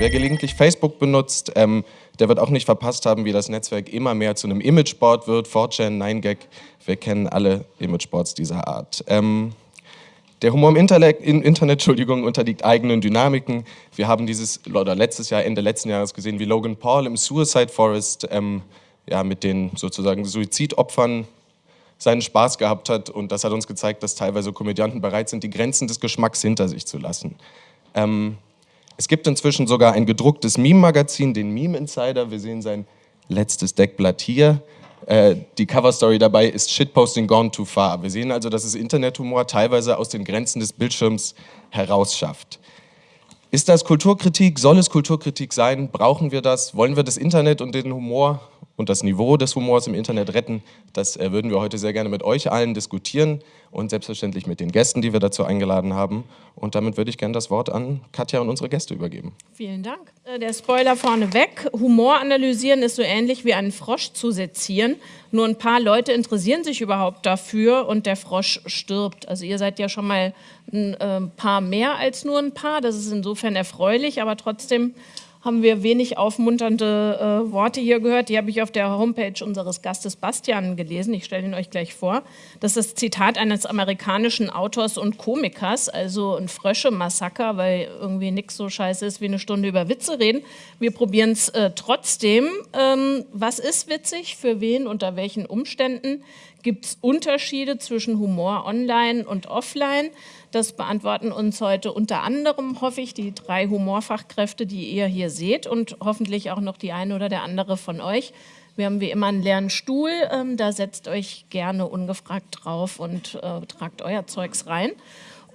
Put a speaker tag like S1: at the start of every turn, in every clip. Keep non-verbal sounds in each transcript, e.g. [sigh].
S1: Wer gelegentlich Facebook benutzt, ähm, der wird auch nicht verpasst haben, wie das Netzwerk immer mehr zu einem Imageboard wird. 4chan, 9gag, wir kennen alle Imageboards dieser Art. Ähm, der Humor im Internet, Internet [laughs] Entschuldigung, unterliegt eigenen Dynamiken. Wir haben dieses, oder letztes Jahr, Ende letzten Jahres gesehen, wie Logan Paul im Suicide Forest ähm, ja, mit den sozusagen Suizidopfern seinen Spaß gehabt hat und das hat uns gezeigt, dass teilweise Komödianten bereit sind, die Grenzen des Geschmacks hinter sich zu lassen. Ähm, es gibt inzwischen sogar ein gedrucktes Meme-Magazin, den Meme Insider. Wir sehen sein letztes Deckblatt hier. Äh, die Coverstory dabei ist Shitposting gone too far. Wir sehen also, dass es Internethumor teilweise aus den Grenzen des Bildschirms herausschafft. Ist das Kulturkritik? Soll es Kulturkritik sein? Brauchen wir das? Wollen wir das Internet und den Humor und das Niveau des Humors im Internet retten, das äh, würden wir heute sehr gerne mit euch allen diskutieren und selbstverständlich mit den Gästen, die wir dazu eingeladen haben. Und damit würde ich gerne das Wort an Katja und unsere Gäste übergeben.
S2: Vielen Dank. Äh, der Spoiler vorneweg. Humor analysieren ist so ähnlich wie einen Frosch zu sezieren. Nur ein paar Leute interessieren sich überhaupt dafür und der Frosch stirbt. Also ihr seid ja schon mal ein äh, paar mehr als nur ein paar. Das ist insofern erfreulich, aber trotzdem haben wir wenig aufmunternde äh, Worte hier gehört. Die habe ich auf der Homepage unseres Gastes Bastian gelesen. Ich stelle ihn euch gleich vor. Das ist das Zitat eines amerikanischen Autors und Komikers, also ein Frösche-Massaker, weil irgendwie nichts so scheiße ist, wie eine Stunde über Witze reden. Wir probieren es äh, trotzdem. Ähm, was ist witzig, für wen, unter welchen Umständen? Gibt es Unterschiede zwischen Humor online und offline? Das beantworten uns heute unter anderem, hoffe ich, die drei Humorfachkräfte, die ihr hier seht und hoffentlich auch noch die eine oder der andere von euch. Wir haben wie immer einen leeren Stuhl, ähm, da setzt euch gerne ungefragt drauf und äh, tragt euer Zeugs rein.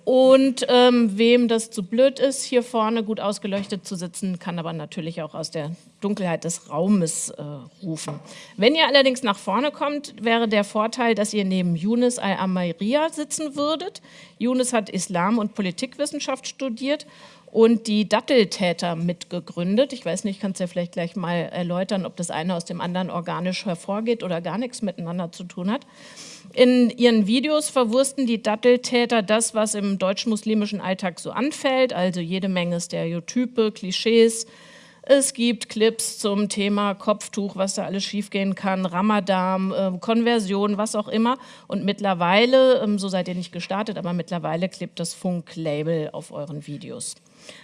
S2: Und ähm, wem das zu blöd ist, hier vorne gut ausgeleuchtet zu sitzen, kann aber natürlich auch aus der Dunkelheit des Raumes äh, rufen. Wenn ihr allerdings nach vorne kommt, wäre der Vorteil, dass ihr neben Yunus al-Amairia sitzen würdet. Yunus hat Islam- und Politikwissenschaft studiert und die Datteltäter mitgegründet. Ich weiß nicht, kannst du ja vielleicht gleich mal erläutern, ob das eine aus dem anderen organisch hervorgeht oder gar nichts miteinander zu tun hat. In ihren Videos verwursten die Datteltäter das, was im deutsch-muslimischen Alltag so anfällt, also jede Menge Stereotype, Klischees. Es gibt Clips zum Thema Kopftuch, was da alles schiefgehen kann, Ramadan, äh, Konversion, was auch immer. Und mittlerweile, ähm, so seid ihr nicht gestartet, aber mittlerweile klebt das Funk-Label auf euren Videos.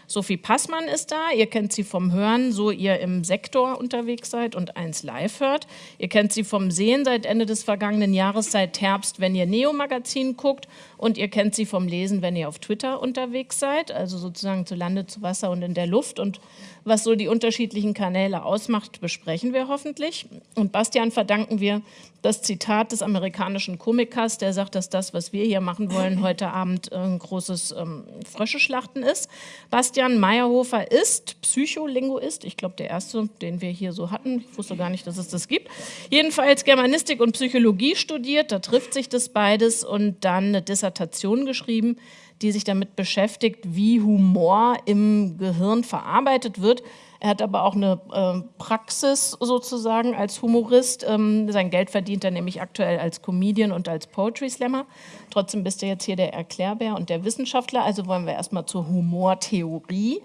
S2: Sophie Passmann ist da, ihr kennt sie vom Hören, so ihr im Sektor unterwegs seid und eins live hört. Ihr kennt sie vom Sehen seit Ende des vergangenen Jahres, seit Herbst, wenn ihr Neo-Magazin guckt und ihr kennt sie vom Lesen, wenn ihr auf Twitter unterwegs seid, also sozusagen zu Lande, zu Wasser und in der Luft und was so die unterschiedlichen Kanäle ausmacht, besprechen wir hoffentlich. Und Bastian verdanken wir das Zitat des amerikanischen Komikers, der sagt, dass das, was wir hier machen wollen, [laughs] heute Abend ein großes ähm, Fröscheschlachten ist. Bastian Meyerhofer ist Psycholinguist, ich glaube der erste, den wir hier so hatten. Ich wusste gar nicht, dass es das gibt. Jedenfalls Germanistik und Psychologie studiert, da trifft sich das beides und dann eine Dissertation geschrieben, die sich damit beschäftigt, wie Humor im Gehirn verarbeitet wird. Er hat aber auch eine äh, Praxis sozusagen als Humorist. Ähm, sein Geld verdient er nämlich aktuell als Comedian und als Poetry Slammer. Trotzdem bist du jetzt hier der Erklärbär und der Wissenschaftler. Also wollen wir erstmal zur Humortheorie.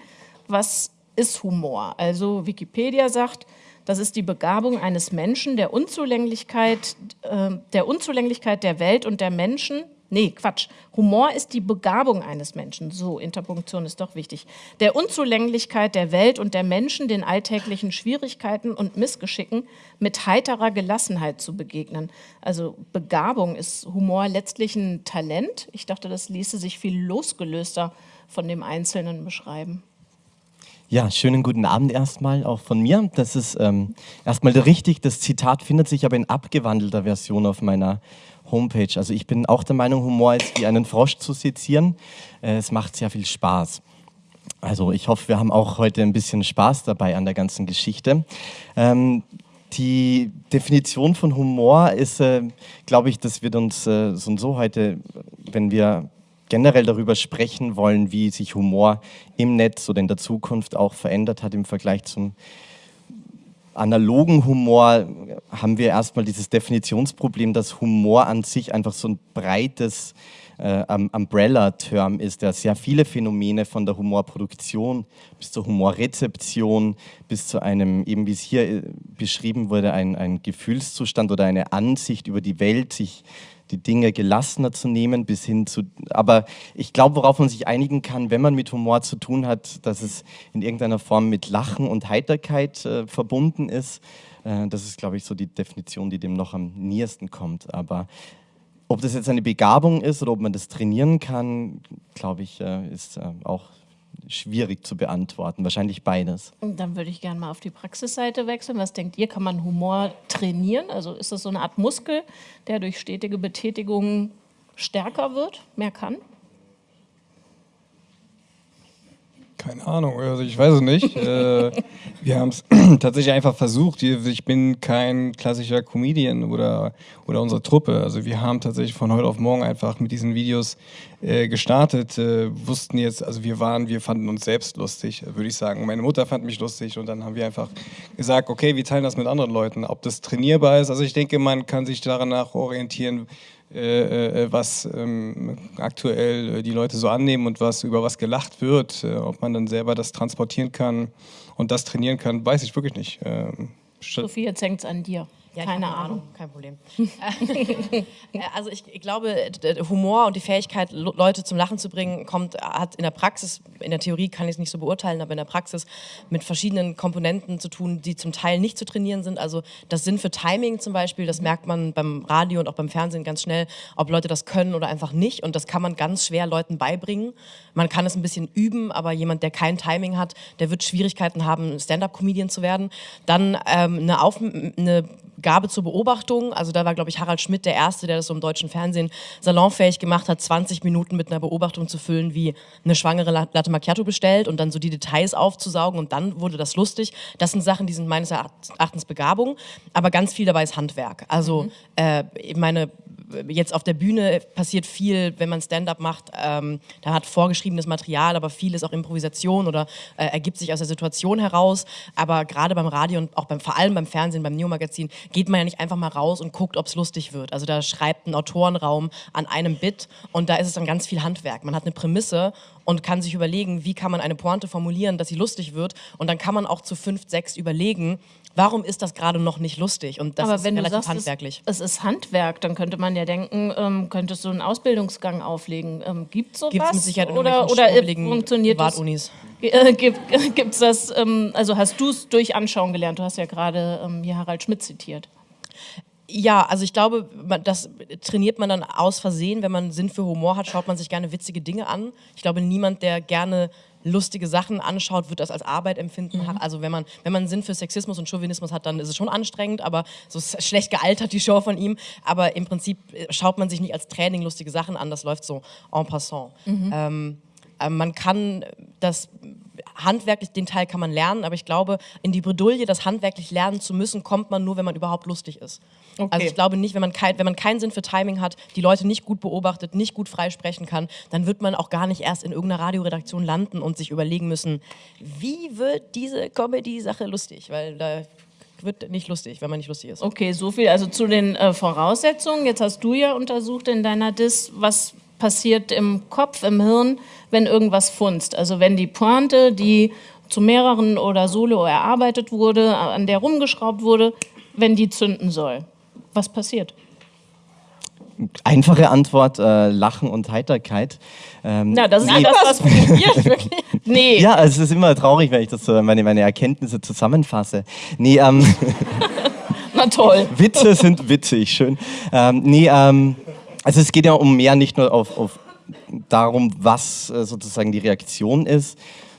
S2: Was ist Humor? Also Wikipedia sagt, das ist die Begabung eines Menschen, der Unzulänglichkeit, äh, der Unzulänglichkeit der Welt und der Menschen Nee, Quatsch. Humor ist die Begabung eines Menschen. So, Interpunktion ist doch wichtig. Der Unzulänglichkeit der Welt und der Menschen, den alltäglichen Schwierigkeiten und Missgeschicken mit heiterer Gelassenheit zu begegnen. Also Begabung ist Humor letztlich ein Talent. Ich dachte, das ließe sich viel losgelöster von dem Einzelnen beschreiben.
S3: Ja, schönen guten Abend erstmal auch von mir. Das ist ähm, erstmal richtig. Das Zitat findet sich aber in abgewandelter Version auf meiner Homepage. Also ich bin auch der Meinung, Humor ist wie einen Frosch zu sezieren. Äh, es macht sehr viel Spaß. Also ich hoffe, wir haben auch heute ein bisschen Spaß dabei an der ganzen Geschichte. Ähm, die Definition von Humor ist, äh, glaube ich, das wird uns äh, so und so heute, wenn wir generell darüber sprechen wollen, wie sich Humor im Netz oder in der Zukunft auch verändert hat im Vergleich zum analogen Humor haben wir erstmal dieses Definitionsproblem, dass Humor an sich einfach so ein breites äh, Umbrella-Term ist, der sehr viele Phänomene von der Humorproduktion bis zur Humorrezeption, bis zu einem, eben wie es hier äh, beschrieben wurde, ein, ein Gefühlszustand oder eine Ansicht über die Welt, sich die Dinge gelassener zu nehmen, bis hin zu. Aber ich glaube, worauf man sich einigen kann, wenn man mit Humor zu tun hat, dass es in irgendeiner Form mit Lachen und Heiterkeit äh, verbunden ist. Äh, das ist, glaube ich, so die Definition, die dem noch am nähersten kommt. Aber ob das jetzt eine Begabung ist oder ob man das trainieren kann, glaube ich, äh, ist äh, auch schwierig zu beantworten. Wahrscheinlich beides.
S2: Dann würde ich gerne mal auf die Praxisseite wechseln. Was denkt ihr, kann man Humor trainieren? Also ist das so eine Art Muskel, der durch stetige Betätigung stärker wird, mehr kann?
S4: Keine Ahnung, also ich weiß es nicht. [laughs] äh, wir haben es [clears throat] tatsächlich einfach versucht. Ich bin kein klassischer Comedian oder, oder unsere Truppe. Also wir haben tatsächlich von heute auf morgen einfach mit diesen Videos äh, gestartet, äh, wussten jetzt, also wir waren, wir fanden uns selbst lustig, würde ich sagen. Meine Mutter fand mich lustig und dann haben wir einfach gesagt, okay, wir teilen das mit anderen Leuten. Ob das trainierbar ist, also ich denke, man kann sich danach orientieren, was ähm, aktuell äh, die Leute so annehmen und was über was gelacht wird, äh, ob man dann selber das transportieren kann und das trainieren kann, weiß ich wirklich nicht. Ähm,
S2: Sophie, jetzt hängt es an dir.
S5: Ja, keine Ahnung. Kein Problem. [laughs] Äh, also ich, ich, glaube, Humor und die Fähigkeit, Leute zum Lachen zu bringen, kommt, hat in der Praxis, in der Theorie kann ich es nicht so beurteilen, aber in der Praxis mit verschiedenen Komponenten zu tun, die zum Teil nicht zu trainieren sind. Also das Sinn für Timing zum Beispiel, das merkt man beim Radio und auch beim Fernsehen ganz schnell, ob Leute das können oder einfach nicht. Und das kann man ganz schwer Leuten beibringen. Man kann es ein bisschen üben, aber jemand, der kein Timing hat, der wird Schwierigkeiten haben, Stand-up-Comedian zu werden. Dann ähm, eine, Auf eine Gabe zur Beobachtung. Also da war, glaube ich, Harald Schmidt der Erste, der das so im deutschen Fernsehen salonfähig gemacht hat, 20 Minuten mit einer Beobachtung zu füllen, wie eine schwangere Latte Macchiato bestellt und dann so die Details aufzusaugen und dann wurde das lustig. Das sind Sachen, die sind meines Erachtens Begabung, aber ganz viel dabei ist Handwerk. Also mhm. äh, meine jetzt auf der Bühne passiert viel, wenn man Stand-up macht, ähm, da hat vorgeschriebenes Material, aber viel ist auch Improvisation oder äh, ergibt sich aus der Situation heraus. Aber gerade beim Radio und auch beim, vor allem beim Fernsehen, beim Neo-Magazin, geht man ja nicht einfach mal raus und guckt, ob es lustig wird. Also da schreibt ein Autorenraum an einem Bit und da ist es dann ganz viel Handwerk. Man hat eine Prämisse und kann sich überlegen, wie kann man eine Pointe formulieren, dass sie lustig wird. Und dann kann man auch zu fünf, sechs überlegen, warum ist das gerade noch nicht lustig? Und das
S2: Aber
S5: ist
S2: wenn
S5: relativ
S2: du sagst,
S5: handwerklich.
S2: Es, es, ist Handwerk, dann könnte man ja denken, ähm, könntest du einen Ausbildungsgang auflegen. Ähm, gibt es sowas?
S5: Gibt es mit Sicherheit
S2: oder, oder funktioniert das? Äh, gibt [laughs] es das, ähm, also hast du es durch Anschauen gelernt? Du hast ja gerade ähm, hier Harald Schmidt zitiert.
S5: Ja, also ich glaube, das trainiert man dann aus Versehen. Wenn man Sinn für Humor hat, schaut man sich gerne witzige Dinge an. Ich glaube, niemand, der gerne lustige Sachen anschaut, wird das als Arbeit empfinden. Mhm. Also wenn man, wenn man Sinn für Sexismus und Chauvinismus hat, dann ist es schon anstrengend, aber so schlecht gealtert die Show von ihm. Aber im Prinzip äh, schaut man sich nicht als Training lustige Sachen an, das läuft so en passant. Mhm. Ähm, äh, man kann das handwerklich, den Teil kann man lernen, aber ich glaube, in die Bredouille, das handwerklich lernen zu müssen, kommt man nur, wenn man überhaupt lustig ist. Okay. Also ich glaube nicht, wenn man, kein, wenn man keinen Sinn für Timing hat, die Leute nicht gut beobachtet, nicht gut freisprechen kann, dann wird man auch gar nicht erst in irgendeiner Radioredaktion landen und sich überlegen müssen, wie wird diese Comedy-Sache lustig, weil da wird nicht lustig, wenn man nicht lustig ist.
S2: Okay, so viel also zu den äh, Voraussetzungen. Jetzt hast du ja untersucht in deiner Dis, was passiert im Kopf, im Hirn, wenn irgendwas funzt. Also wenn die Pointe, die zu mehreren oder solo erarbeitet wurde, an der rumgeschraubt wurde, wenn die zünden soll. Was passiert?
S3: Einfache Antwort, äh, Lachen und Heiterkeit.
S2: Ähm, Na, das ist nee. das, was wirklich. [laughs]
S3: Nee. Ja, es ist immer traurig, wenn ich das so meine, meine Erkenntnisse zusammenfasse. Nee, ähm, [laughs]
S2: Na toll.
S3: Witze sind witzig, schön. Ähm, nee, ähm, also es geht ja um mehr, nicht nur auf, auf darum, was äh, sozusagen die Reaktion ist,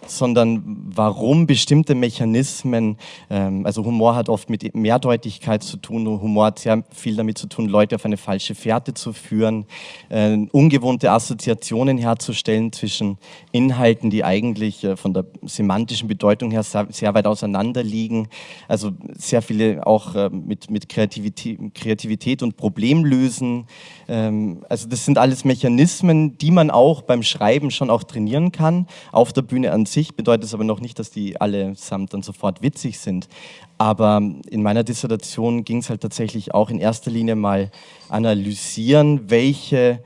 S3: sondern warum bestimmte Mechanismen, ähm, also Humor hat oft mit Mehrdeutigkeit zu tun, Humor hat sehr viel damit zu tun, Leute auf eine falsche Fährte zu führen, äh, ungewohnte Assoziationen herzustellen zwischen Inhalten, die eigentlich äh, von der semantischen Bedeutung her sehr, sehr, weit auseinander liegen, also sehr viele auch äh, mit, mit Kreativität, Kreativität und Problemlösen, ähm, also das sind alles Mechanismen, die man auch beim Schreiben schon auch trainieren kann, auf der Bühne an sich sich, bedeutet es aber noch nicht, dass die allesamt dann sofort witzig sind. Aber in meiner Dissertation ging es halt tatsächlich auch in erster Linie mal analysieren, welche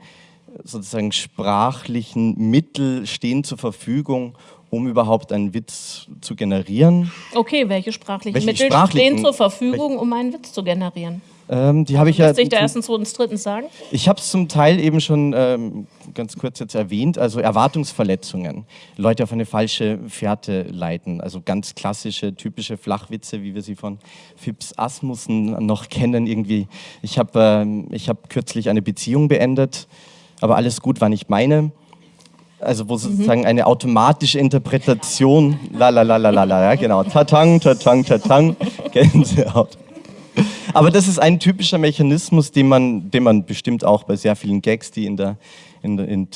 S3: sozusagen sprachlichen Mittel stehen zur Verfügung, um überhaupt einen Witz zu generieren.
S2: Okay, welche sprachlichen
S3: Welche
S2: Mittel
S3: sprachlichen-
S2: stehen zur Verfügung, um einen Witz zu generieren?
S3: Ähm, die habe ich ja.
S2: Sich da erstens, zweitens, drittens sagen?
S3: Ich habe es zum Teil eben schon ähm, ganz kurz jetzt erwähnt, also Erwartungsverletzungen. Leute auf eine falsche Fährte leiten, also ganz klassische, typische Flachwitze, wie wir sie von Phipps Asmussen noch kennen. Irgendwie, ich habe ähm, ich hab kürzlich eine Beziehung beendet, aber alles gut war nicht meine. Also wo sozusagen eine automatische Interpretation, la la la la la la, ja genau, tatang, tatang, tatang, [laughs] Gänsehaut. [laughs] Aber das ist ein typischer Mechanismus, den man, den man bestimmt auch bei sehr vielen Gags, die in der, in, in,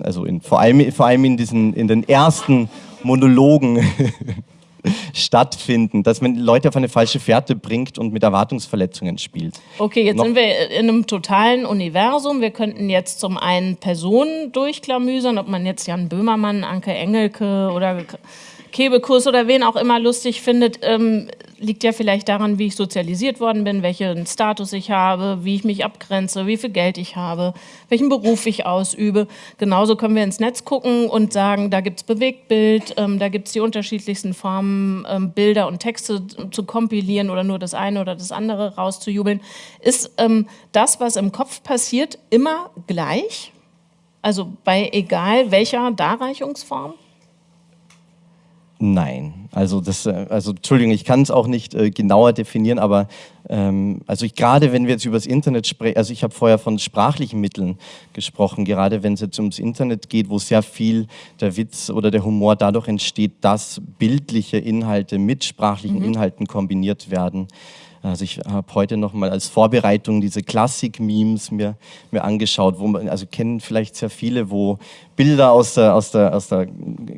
S3: also in, vor, allem, vor allem in, diesen, in den ersten Monologen [laughs] stattfinden, dass man Leute auf eine falsche Fährte bringt und mit Erwartungsverletzungen spielt.
S2: Okay, jetzt
S3: Noch-
S2: sind wir in einem totalen Universum. Wir könnten jetzt zum einen Personen durchklamüsern, ob man jetzt Jan Böhmermann, Anke Engelke oder Kebekus oder wen auch immer lustig findet, ähm, liegt ja vielleicht daran, wie ich sozialisiert worden bin, welchen Status ich habe, wie ich mich abgrenze, wie viel Geld ich habe, welchen Beruf ich ausübe. Genauso können wir ins Netz gucken und sagen, da gibt es Bewegtbild, ähm, da gibt es die unterschiedlichsten Formen, ähm, Bilder und Texte zu kompilieren oder nur das eine oder das andere rauszujubeln. Ist ähm, das, was im Kopf passiert, immer gleich? Also bei egal welcher Darreichungsform?
S3: Nein, also das, äh, also Entschuldigung, ich kann es auch nicht äh, genauer definieren, aber ähm, also ich gerade wenn wir jetzt über das Internet sprechen, also ich habe vorher von sprachlichen Mitteln gesprochen, gerade wenn es jetzt ums Internet geht, wo sehr viel der Witz oder der Humor dadurch entsteht, dass bildliche Inhalte mit sprachlichen Inhalten kombiniert werden. Also ich habe heute noch mal als Vorbereitung diese Klassik-Memes mir, mir angeschaut, wo man, also kennen vielleicht sehr viele, wo Bilder aus der, aus der, aus der,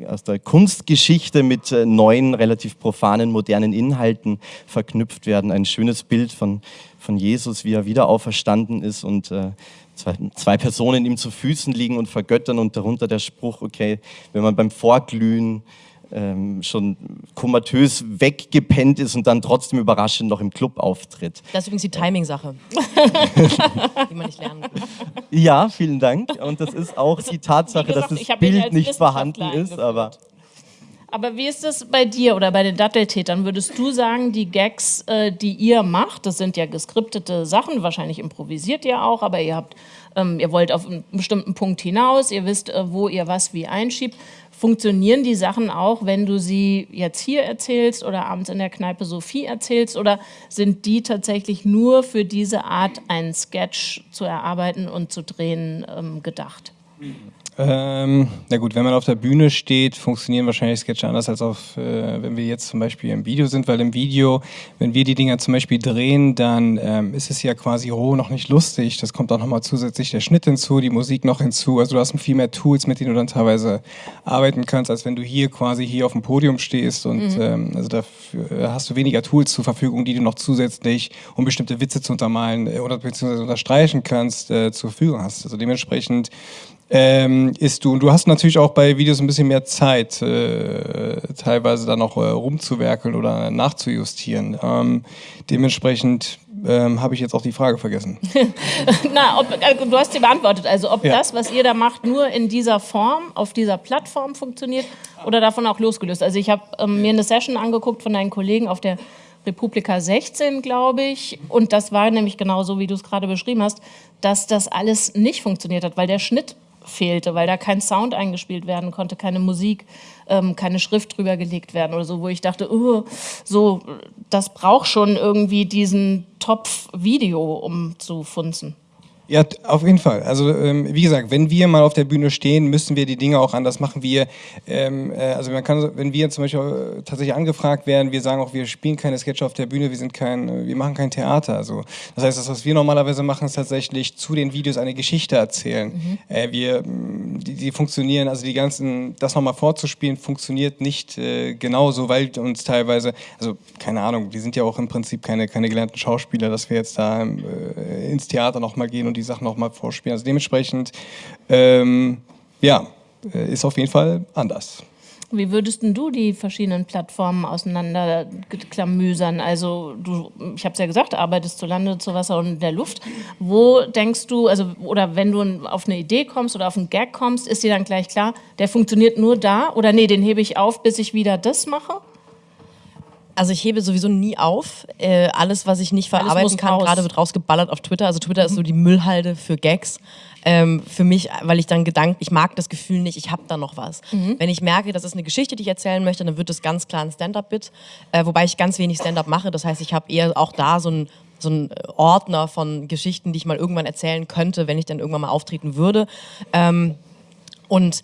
S3: aus der Kunstgeschichte mit äh, neuen, relativ profanen, modernen Inhalten verknüpft werden. Ein schönes Bild von, von Jesus, wie er wieder auferstanden ist und äh, zwei, zwei Personen ihm zu Füßen liegen und vergöttern und darunter der Spruch, okay, wenn man beim Vorglühen ähm, schon komatös weggepennt ist und dann trotzdem überraschend noch im Club auftritt.
S5: Das ist übrigens die Timing-Sache, [laughs] die man nicht lernen kann.
S3: Ja, vielen Dank. Und das ist auch die Tatsache,
S2: gesagt,
S3: dass das Bild nicht vorhanden ist, aber
S2: Aber wie ist es bei dir oder bei den Datteltätern? Würdest du sagen, die Gags, äh, die ihr macht, das sind ja geskriptete Sachen, wahrscheinlich improvisiert ihr auch, aber ihr habt, ähm, ihr wollt auf einen bestimmten Punkt hinaus, ihr wisst, äh, wo ihr was wie einschiebt. Funktionieren die Sachen auch, wenn du sie jetzt hier erzählst oder abends in der Kneipe Sophie erzählst? Oder sind die tatsächlich nur für diese Art, einen Sketch zu erarbeiten und zu drehen, ähm, gedacht?
S4: Ähm, na gut, wenn man auf der Bühne steht, funktionieren wahrscheinlich Sketche anders als auf, äh, wenn wir jetzt zum Beispiel im Video sind, weil im Video, wenn wir die Dinger zum Beispiel drehen, dann ähm, ist es ja quasi roh noch nicht lustig. Das kommt auch nochmal zusätzlich der Schnitt hinzu, die Musik noch hinzu. Also du hast viel mehr Tools, mit denen du dann teilweise arbeiten kannst, als wenn du hier quasi hier auf dem Podium stehst und ähm, also dafür hast du weniger Tools zur Verfügung, die du noch zusätzlich, um bestimmte Witze zu untermalen äh, oder beziehungsweise unterstreichen kannst, äh, zur Verfügung hast. Also dementsprechend ähm, ist du. Und du hast natürlich auch bei Videos ein bisschen mehr Zeit, äh, teilweise dann noch äh, rumzuwerkeln oder nachzujustieren. Ähm, dementsprechend ähm, habe ich jetzt auch die Frage vergessen. [laughs]
S2: Na, ob, also du hast sie beantwortet. Also ob
S4: Ja.
S2: das, was ihr da macht, nur in dieser Form, auf dieser Plattform funktioniert oder davon auch losgelöst. Also ich habe ähm, mir eine Session angeguckt von deinen Kollegen auf der Republika 16, glaube ich. Und das war nämlich genau so, wie du es gerade beschrieben hast, dass das alles nicht funktioniert hat, weil der Schnitt fehlte, weil da kein Sound eingespielt werden konnte, keine Musik, ähm, keine Schrift drüber gelegt werden oder so, wo ich dachte, oh, so, das braucht schon irgendwie diesen Topf Video, um zu funzen.
S4: Ja, auf jeden Fall. Also ähm, wie gesagt, wenn wir mal auf der Bühne stehen, müssen wir die Dinge auch anders machen. Wir, ähm, äh, also man kann, wenn wir zum Beispiel äh, tatsächlich angefragt werden, wir sagen auch, wir spielen keine Sketche auf der Bühne, wir sind kein, äh, wir machen kein Theater. Also das heißt, das, was wir normalerweise machen, ist tatsächlich zu den Videos eine Geschichte erzählen. Äh, wir, die, die funktionieren, also die ganzen, das nochmal vorzuspielen, funktioniert nicht äh, genauso, weil uns teilweise, also keine Ahnung, wir sind ja auch im Prinzip keine, keine gelernten Schauspieler, dass wir jetzt da äh, ins Theater nochmal gehen und die Sachen nochmal vorspielen. Also dementsprechend, ähm, ja, äh, ist auf jeden Fall anders.
S2: Wie würdest du die verschiedenen Plattformen auseinanderklamüsern? Also du, ich habe es ja gesagt, arbeitest zu Lande, zu Wasser und in der Luft. Wo denkst du, also oder wenn du auf eine Idee kommst oder auf einen Gag kommst, ist dir dann gleich klar, der funktioniert nur da oder nee, den hebe ich auf, bis ich wieder das mache?
S5: Also ich hebe sowieso nie auf. Äh, alles, was ich nicht verarbeiten kann, gerade wird rausgeballert auf Twitter. Also Twitter ist so die Müllhalde für Gags. Ähm, für mich, weil ich dann gedankt, ich mag das Gefühl nicht, ich habe da noch was. Mhm. Wenn ich merke, das ist eine Geschichte, die ich erzählen möchte, dann wird es ganz klar ein Stand-up-Bit, äh, wobei ich ganz wenig Stand-up mache. Das heißt, ich habe eher auch da so ein so ein Ordner von Geschichten, die ich mal irgendwann erzählen könnte, wenn ich dann irgendwann mal auftreten würde. Ähm, und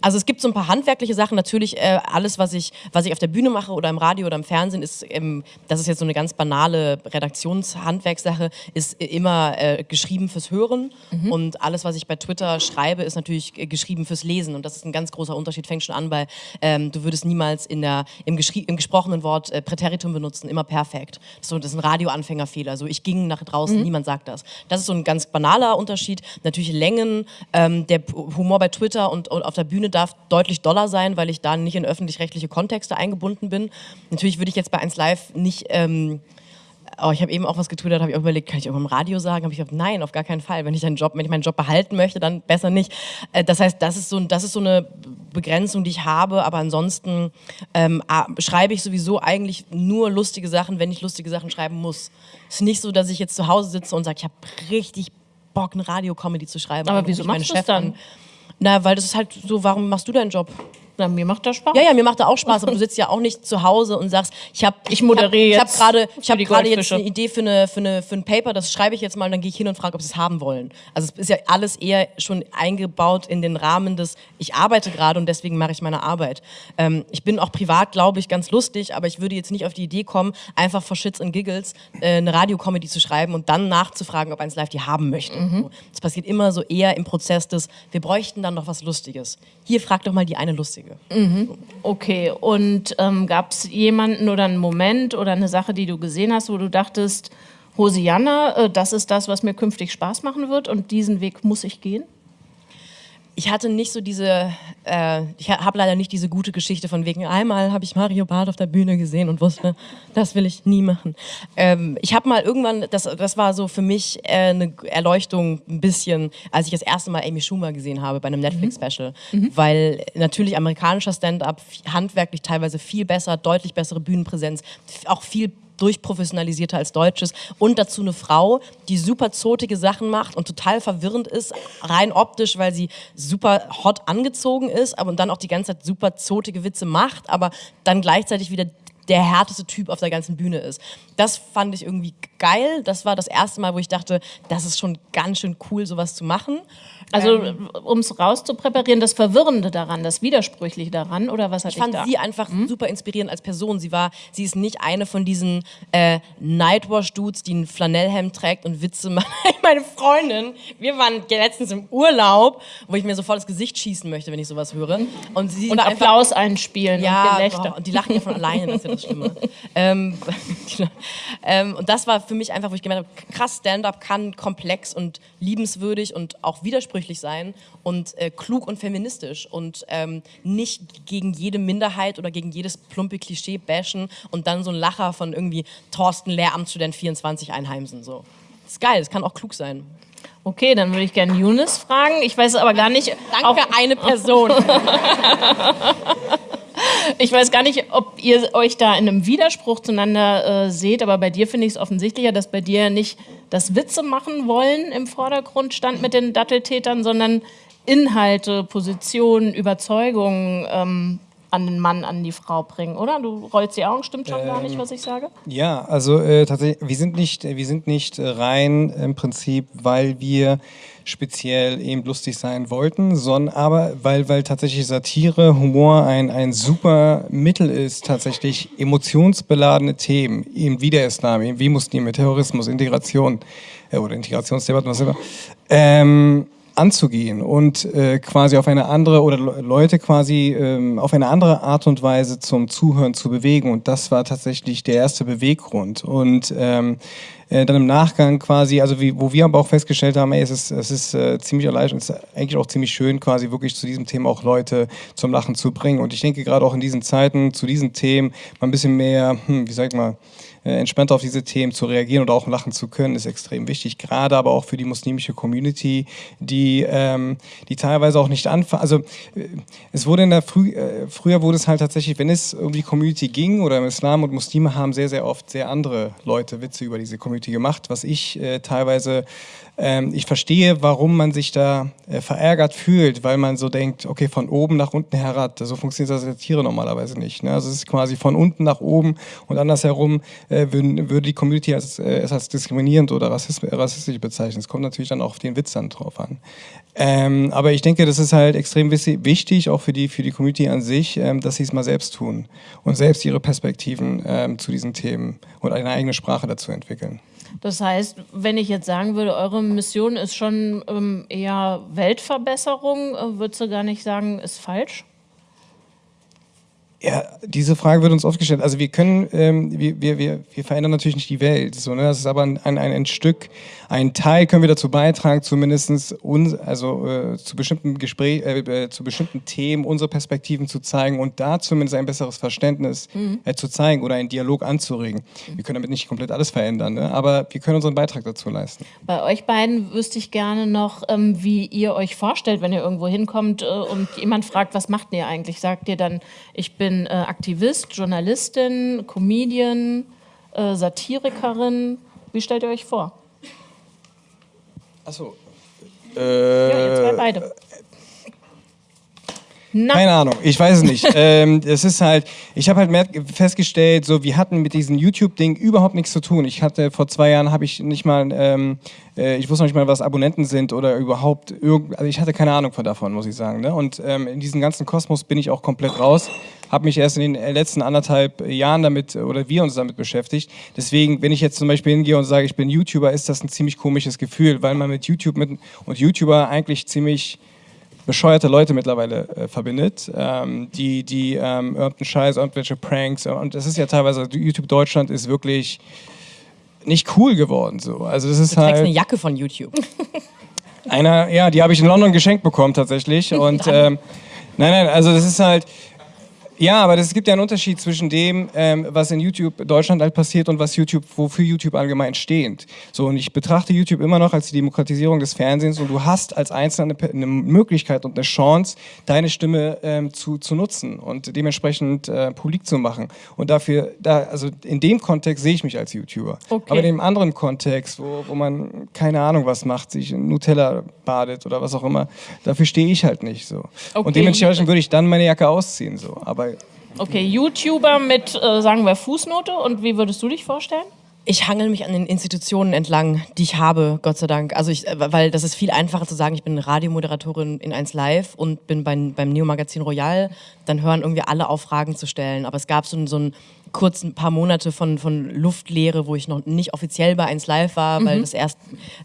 S5: also es gibt so ein paar handwerkliche Sachen. Natürlich äh, alles, was ich, was ich auf der Bühne mache oder im Radio oder im Fernsehen, ist, ähm, das ist jetzt so eine ganz banale Redaktionshandwerkssache, ist immer äh, geschrieben fürs Hören. Mhm. Und alles, was ich bei Twitter schreibe, ist natürlich äh, geschrieben fürs Lesen. Und das ist ein ganz großer Unterschied. Fängt schon an, weil ähm, du würdest niemals in der, im, im gesprochenen Wort äh, Präteritum benutzen, immer perfekt. Das ist, so, das ist ein Radioanfängerfehler. So, ich ging nach draußen, mhm. niemand sagt das. Das ist so ein ganz banaler Unterschied. Natürlich Längen, ähm, der Humor bei Twitter und, und auf der Bühne darf deutlich doller sein, weil ich da nicht in öffentlich-rechtliche Kontexte eingebunden bin. Natürlich würde ich jetzt bei 1 Live nicht... Ähm, Oh, ich habe eben auch was getwittert, habe ich auch überlegt, kann ich irgendwann im Radio sagen? Habe ich gesagt, nein, auf gar keinen Fall. Wenn ich einen Job, wenn ich meinen Job behalten möchte, dann besser nicht. Äh, das heißt, das ist so, das ist so eine Begrenzung, die ich habe. Aber ansonsten ähm, schreibe ich sowieso eigentlich nur lustige Sachen, wenn ich lustige Sachen schreiben muss. Es ist nicht so, dass ich jetzt zu Hause sitze und sage, ich habe richtig Bock, eine Radio-Comedy zu schreiben.
S2: Aber wieso machst du das dann? An.
S5: Na, weil das ist halt so, warum machst du deinen Job?
S2: Na, mir macht das Spaß.
S5: Ja, ja, mir macht das auch Spaß, aber du sitzt ja auch nicht zu Hause und sagst, ich habe
S2: ich moderiere
S5: ich hab, ich habe gerade ich habe gerade jetzt eine Idee für eine für eine für ein Paper, das schreibe ich jetzt mal und dann gehe ich hin und frage, ob sie es haben wollen. Also es ist ja alles eher schon eingebaut in den Rahmen des ich arbeite gerade und deswegen mache ich meine Arbeit. Ähm, ich bin auch privat, glaube ich, ganz lustig, aber ich würde jetzt nicht auf die Idee kommen, einfach vor Shits und Giggles äh, eine Radiocomedy zu schreiben und dann nachzufragen, ob eins live die haben möchte. Mhm. Das passiert immer so eher im Prozess des wir bräuchten dann noch was lustiges. Hier frag doch mal die eine lustige.
S2: Mhm. Okay, und ähm, gab es jemanden oder einen Moment oder eine Sache, die du gesehen hast, wo du dachtest, Hosianna, äh, das ist das, was mir künftig Spaß machen wird und diesen Weg muss ich gehen?
S5: Ich hatte nicht so diese, äh, ich habe leider nicht diese gute Geschichte von wegen, einmal habe ich Mario Barth auf der Bühne gesehen und wusste, das will ich nie machen. Ähm, ich habe mal irgendwann, das, das war so für mich äh, eine Erleuchtung ein bisschen, als ich das erste Mal Amy Schumer gesehen habe bei einem Netflix-Special, mhm. mhm. weil natürlich amerikanischer Stand-up handwerklich teilweise viel besser, deutlich bessere Bühnenpräsenz, auch viel durchprofessionalisierter als Deutsches und dazu eine Frau, die super zotige Sachen macht und total verwirrend ist, rein optisch, weil sie super hot angezogen ist, aber dann auch die ganze Zeit super zotige Witze macht, aber dann gleichzeitig wieder der härteste Typ auf der ganzen Bühne ist. Das fand ich irgendwie geil. Das war das erste Mal, wo ich dachte, das ist schon ganz schön cool, sowas zu machen.
S2: Also ähm, um es rauszupräparieren, das Verwirrende daran, das Widersprüchliche daran, oder was hat
S5: Ich fand
S2: da?
S5: sie einfach hm? super inspirierend als Person. Sie war, sie ist nicht eine von diesen äh, Nightwash-Dudes, die ein Flanellhemd trägt und Witze [laughs] macht. Meine Freundin, wir waren letztens im Urlaub, wo ich mir sofort das Gesicht schießen möchte, wenn ich sowas höre.
S2: Und, sie und Applaus einfach, einspielen
S5: ja,
S2: und Gelächter.
S5: und die lachen ja von alleine, das ist ja das Schlimme. [laughs] ähm, [laughs] ähm, und das war für mich einfach, wo ich gemerkt habe, krass, Stand-up kann komplex und liebenswürdig und auch widersprüchlich widersprüchlich sein und äh, klug und feministisch und ähm, nicht gegen jede Minderheit oder gegen jedes plumpe Klischee bashen und dann so ein Lacher von irgendwie Thorsten Lehramtsstudent 24 einheimsen. So. Das ist geil, das kann auch klug sein.
S2: Okay, dann würde ich gerne Younes fragen. Ich weiß aber gar nicht.
S5: Danke, eine Person. [laughs]
S2: ich weiß gar nicht, ob ihr euch da in einem Widerspruch zueinander äh, seht, aber bei dir finde ich es offensichtlicher, dass bei dir nicht das Witze machen wollen im Vordergrund stand mit den Datteltätern, sondern Inhalte, Positionen, Überzeugungen ähm, an den Mann, an die Frau bringen, oder? Du rollst die Augen, stimmt schon ähm, gar nicht, ähm, was ich sage?
S4: Ja, also äh, tatsächlich, wir sind nicht, wir sind nicht rein im Prinzip, weil wir speziell eben lustig sein wollten, sondern aber weil, weil tatsächlich Satire, Humor ein, ein super Mittel ist, tatsächlich emotionsbeladene Themen, eben wie der Islam, eben wie Muslime, Terrorismus, Integration äh, oder Integrationsdebatten, was immer, ähm, anzugehen und äh, quasi auf eine andere oder Leute quasi ähm, auf eine andere Art und Weise zum Zuhören zu bewegen. Und das war tatsächlich der erste Beweggrund. Und ähm, äh, dann im Nachgang quasi, also wie, wo wir aber auch festgestellt haben, ey, es ist, es ist äh, ziemlich erleichternd, es ist eigentlich auch ziemlich schön, quasi wirklich zu diesem Thema auch Leute zum Lachen zu bringen. Und ich denke gerade auch in diesen Zeiten zu diesen Themen mal ein bisschen mehr, hm, wie sag ich mal, entspannter auf diese Themen zu reagieren oder auch lachen zu können, ist extrem wichtig. Gerade aber auch für die muslimische Community, die, ähm, die teilweise auch nicht anfangen. Also äh, es wurde in der Früh, äh, früher wurde es halt tatsächlich, wenn es um die Community ging oder im Islam und Muslime haben sehr, sehr oft sehr andere Leute Witze über diese Community gemacht, was ich äh, teilweise ähm, ich verstehe, warum man sich da äh, verärgert fühlt, weil man so denkt, okay, von oben nach unten herab, so funktioniert das Satire normalerweise nicht. Ne? Also es ist quasi von unten nach oben und andersherum äh, würden, würde die Community als, äh, es als diskriminierend oder rassistisch bezeichnen. Es kommt natürlich dann auch auf den Witz dann drauf an. Ähm, aber ich denke, das ist halt extrem wichtig, auch für die, für die Community an sich, ähm, dass sie es mal selbst tun und selbst ihre Perspektiven ähm, zu diesen Themen und eine eigene Sprache dazu entwickeln.
S2: Das heißt, wenn ich jetzt sagen würde, eure Mission ist schon ähm, eher Weltverbesserung, äh, würdest du gar nicht sagen, ist falsch?
S4: Ja, diese Frage wird uns oft gestellt. Also wir können, ähm, wir, wir, wir, wir verändern natürlich nicht die Welt. So, ne? Das ist aber ein, ein, ein Stück, ein Teil können wir dazu beitragen, zumindest uns, also äh, zu bestimmten Gespräch, äh, äh, zu bestimmten Themen unsere Perspektiven zu zeigen und da zumindest ein besseres Verständnis mhm. äh, zu zeigen oder einen Dialog anzuregen. Wir können damit nicht komplett alles verändern, ne? aber wir können unseren Beitrag dazu leisten.
S2: Bei euch beiden wüsste ich gerne noch, ähm, wie ihr euch vorstellt, wenn ihr irgendwo hinkommt äh, und jemand fragt, was macht ihr eigentlich? Sagt ihr dann, ich bin äh, Aktivist, Journalistin, Comedian, Satirikerin. Wie stellt ihr euch vor?
S4: Achso.
S2: Äh, ja, ihr zwei beide.
S4: Na. Keine Ahnung, ich weiß es nicht. [laughs] ähm, es ist halt, ich habe halt festgestellt, so wir hatten mit diesem YouTube-Ding überhaupt nichts zu tun. Ich hatte vor zwei Jahren habe ich nicht mal, ähm, äh, ich wusste noch nicht mal, was Abonnenten sind oder überhaupt irgend, also ich hatte keine Ahnung von davon, muss ich sagen. Ne? Und ähm, in diesem ganzen Kosmos bin ich auch komplett raus. Habe mich erst in den letzten anderthalb Jahren damit oder wir uns damit beschäftigt. Deswegen, wenn ich jetzt zum Beispiel hingehe und sage, ich bin YouTuber, ist das ein ziemlich komisches Gefühl, weil man mit YouTube mit, und YouTuber eigentlich ziemlich bescheuerte Leute mittlerweile äh, verbindet, ähm, die, die ähm, irgendeinen Scheiß, irgendwelche Pranks und das ist ja teilweise, YouTube Deutschland ist wirklich nicht cool geworden so. Also das ist
S5: du
S4: halt
S5: eine Jacke von YouTube.
S4: Einer, ja, die habe ich in London geschenkt bekommen tatsächlich [laughs] und ähm, nein, nein, also das ist halt ja, aber es gibt ja einen Unterschied zwischen dem, ähm, was in YouTube Deutschland halt passiert und was YouTube, wofür YouTube allgemein steht. So, und ich betrachte YouTube immer noch als die Demokratisierung des Fernsehens und du hast als Einzelne eine Möglichkeit und eine Chance, deine Stimme ähm, zu, zu nutzen und dementsprechend äh, publik zu machen. Und dafür, da, also in dem Kontext sehe ich mich als YouTuber. Okay. Aber in dem anderen Kontext, wo, wo man keine Ahnung was macht, sich in Nutella badet oder was auch immer, dafür stehe ich halt nicht so. Okay. Und dementsprechend würde ich dann meine Jacke ausziehen. So. Aber
S2: Okay, YouTuber mit, äh, sagen wir, Fußnote. Und wie würdest du dich vorstellen?
S5: Ich hangel mich an den Institutionen entlang, die ich habe, Gott sei Dank. Also ich, äh, weil das ist viel einfacher zu sagen, ich bin Radiomoderatorin in 1 Live und bin beim, beim Neo-Magazin Royal. Dann hören irgendwie alle auf, Fragen zu stellen. Aber es gab so, so ein kurz ein paar Monate von, von Luftleere, wo ich noch nicht offiziell bei 1 Live war, weil mhm. das erst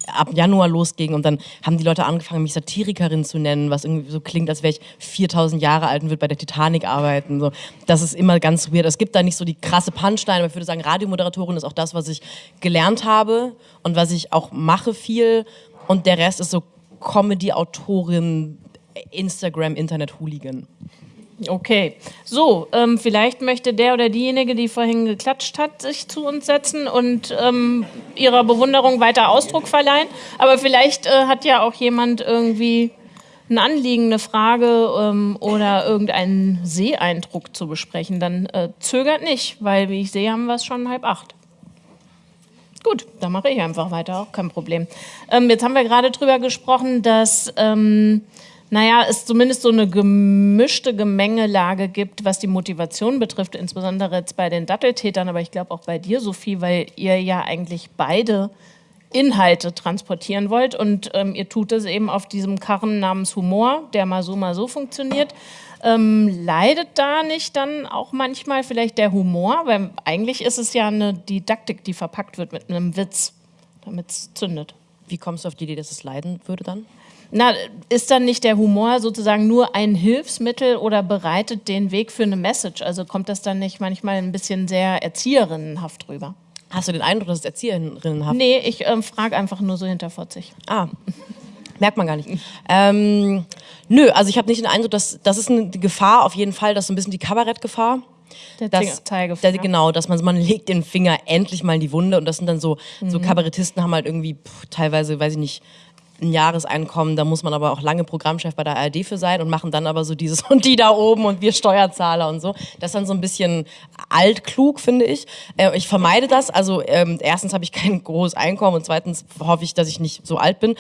S5: ab Januar losging und dann haben die Leute angefangen, mich Satirikerin zu nennen, was irgendwie so klingt, als wäre ich 4000 Jahre alt und würde bei der Titanic arbeiten. So. Das ist immer ganz weird. Es gibt da nicht so die krasse Punchline, aber ich würde sagen, Radiomoderatorin ist auch das, was ich gelernt habe und was ich auch mache viel und der Rest ist so Comedy-Autorin, Instagram, Internet-Hooligan.
S2: Okay, so, ähm, vielleicht möchte der oder diejenige, die vorhin geklatscht hat, sich zu uns setzen und ähm, ihrer Bewunderung weiter Ausdruck verleihen. Aber vielleicht äh, hat ja auch jemand irgendwie ein Anliegen, eine Frage ähm, oder irgendeinen Seeeindruck zu besprechen. Dann äh, zögert nicht, weil wie ich sehe, haben wir es schon halb acht. Gut, dann mache ich einfach weiter, auch kein Problem. Ähm, jetzt haben wir gerade drüber gesprochen, dass ähm, naja, es zumindest so eine gemischte Gemengelage gibt, was die Motivation betrifft, insbesondere jetzt bei den Datteltätern, aber ich glaube auch bei dir, Sophie, weil ihr ja eigentlich beide Inhalte transportieren wollt und ähm, ihr tut es eben auf diesem Karren namens Humor, der mal so, mal so funktioniert. Ähm, leidet da nicht dann auch manchmal vielleicht der Humor? Weil eigentlich ist es ja eine Didaktik, die verpackt wird mit einem Witz, damit es zündet.
S5: Wie kommst du auf die Idee, dass es leiden würde dann?
S2: Na, ist dann nicht der Humor sozusagen nur ein Hilfsmittel oder bereitet den Weg für eine Message? Also kommt das dann nicht manchmal ein bisschen sehr erzieherinnenhaft rüber?
S5: Hast du den Eindruck, dass es Erzieherinnen haben?
S2: Nee, ich ähm, frage einfach nur so hinterfotzig.
S5: Ah, [laughs] merkt man gar nicht. Ähm, nö, also ich habe nicht den Eindruck, dass das ist eine Gefahr auf jeden Fall, das ist so ein bisschen die Kabarettgefahr.
S2: Der
S5: Das,
S2: Zeigefinger.
S5: der, genau, dass man, man legt den Finger endlich mal in die Wunde und das sind dann so, so
S2: Mhm.
S5: Kabarettisten haben halt irgendwie pff, teilweise, weiß ich nicht, ein Jahreseinkommen, da muss man aber auch lange Programmchef bei der ARD für sein und machen dann aber so dieses [laughs] und die da oben und wir Steuerzahler und so. Das ist dann so ein bisschen altklug, finde ich. Äh, ich vermeide das. Also ähm, erstens habe ich kein großes Einkommen und zweitens hoffe ich, dass ich nicht so alt bin.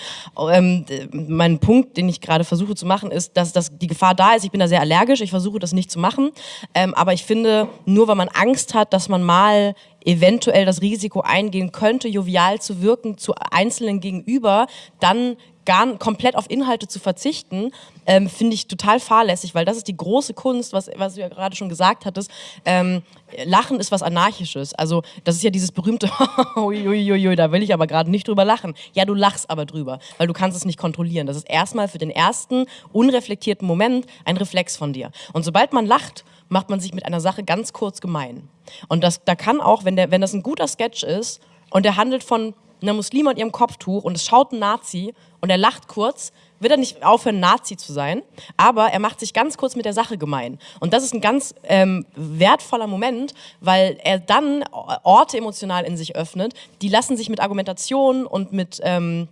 S5: Ähm, mein Punkt, den ich gerade versuche zu machen, ist, dass, dass die Gefahr da ist. Ich bin da sehr allergisch. Ich versuche das nicht zu machen. Ähm, aber ich finde, nur weil man Angst hat, dass man mal eventuell das Risiko eingehen könnte, jovial zu wirken zu Einzelnen gegenüber, dann gar komplett auf Inhalte zu verzichten, ähm, finde ich total fahrlässig, weil das ist die große Kunst, was, was du ja gerade schon gesagt hattest. Ähm, Lachen ist was Anarchisches. Also das ist ja dieses berühmte, [laughs] uiuiui, da will ich aber gerade nicht drüber lachen. Ja, du lachst aber drüber, weil du kannst es nicht kontrollieren. Das ist erstmal für den ersten unreflektierten Moment ein Reflex von dir. Und sobald man lacht, macht man sich mit einer Sache ganz kurz gemein. Und das, da kann auch, wenn, der, wenn das ein guter Sketch ist und der handelt von einer Muslima und ihrem Kopftuch und es schaut ein Nazi und er lacht kurz, wird er nicht aufhören, Nazi zu sein, aber er macht sich ganz kurz mit der Sache gemein. Und das ist ein ganz ähm, wertvoller Moment, weil er dann Orte emotional in sich öffnet, die lassen sich mit Argumentation und mit ähm,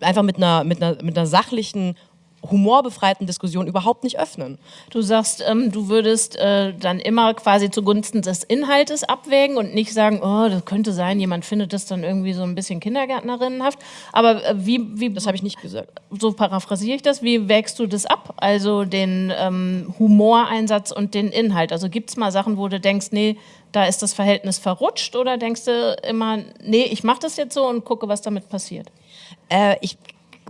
S5: einfach mit einer, mit einer, mit einer sachlichen humorbefreiten Diskussion überhaupt nicht öffnen.
S2: Du sagst, ähm, du würdest äh, dann immer quasi zugunsten des Inhaltes abwägen und nicht sagen, oh, das könnte sein, jemand findet das dann irgendwie so ein bisschen kindergärtnerinnenhaft. Aber äh, wie, wie,
S5: Das habe ich nicht gesagt.
S2: so paraphrasiere ich das, wie wägst du das ab? Also den ähm, Humoreinsatz und den Inhalt. Also gibt es mal Sachen, wo du denkst, nee, da ist das Verhältnis verrutscht oder denkst du immer, nee, ich mache das jetzt so und gucke, was damit passiert?
S5: Äh, ich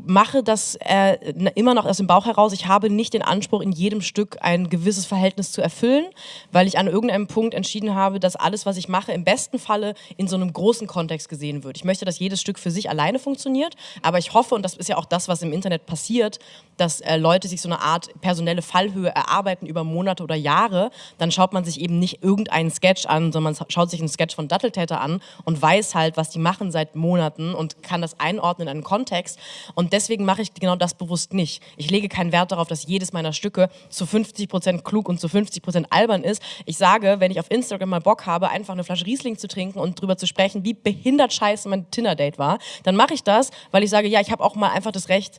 S5: mache das äh, immer noch aus dem Bauch heraus. Ich habe nicht den Anspruch, in jedem Stück ein gewisses Verhältnis zu erfüllen, weil ich an irgendeinem Punkt entschieden habe, dass alles, was ich mache, im besten Falle in so einem großen Kontext gesehen wird. Ich möchte, dass jedes Stück für sich alleine funktioniert, aber ich hoffe, und das ist ja auch das, was im Internet passiert, dass äh, Leute sich so eine Art personelle Fallhöhe erarbeiten über Monate oder Jahre. Dann schaut man sich eben nicht irgendeinen Sketch an, sondern man schaut sich einen Sketch von Datteltäter an und weiß halt, was die machen seit Monaten und kann das einordnen in einen Kontext. Und deswegen mache ich genau das bewusst nicht. Ich lege keinen Wert darauf, dass jedes meiner Stücke zu 50% klug und zu 50% albern ist. Ich sage, wenn ich auf Instagram mal Bock habe, einfach eine Flasche Riesling zu trinken und drüber zu sprechen, wie behindert scheiße mein Tinder-Date war, dann mache ich das, weil ich sage, ja, ich habe auch mal einfach das Recht,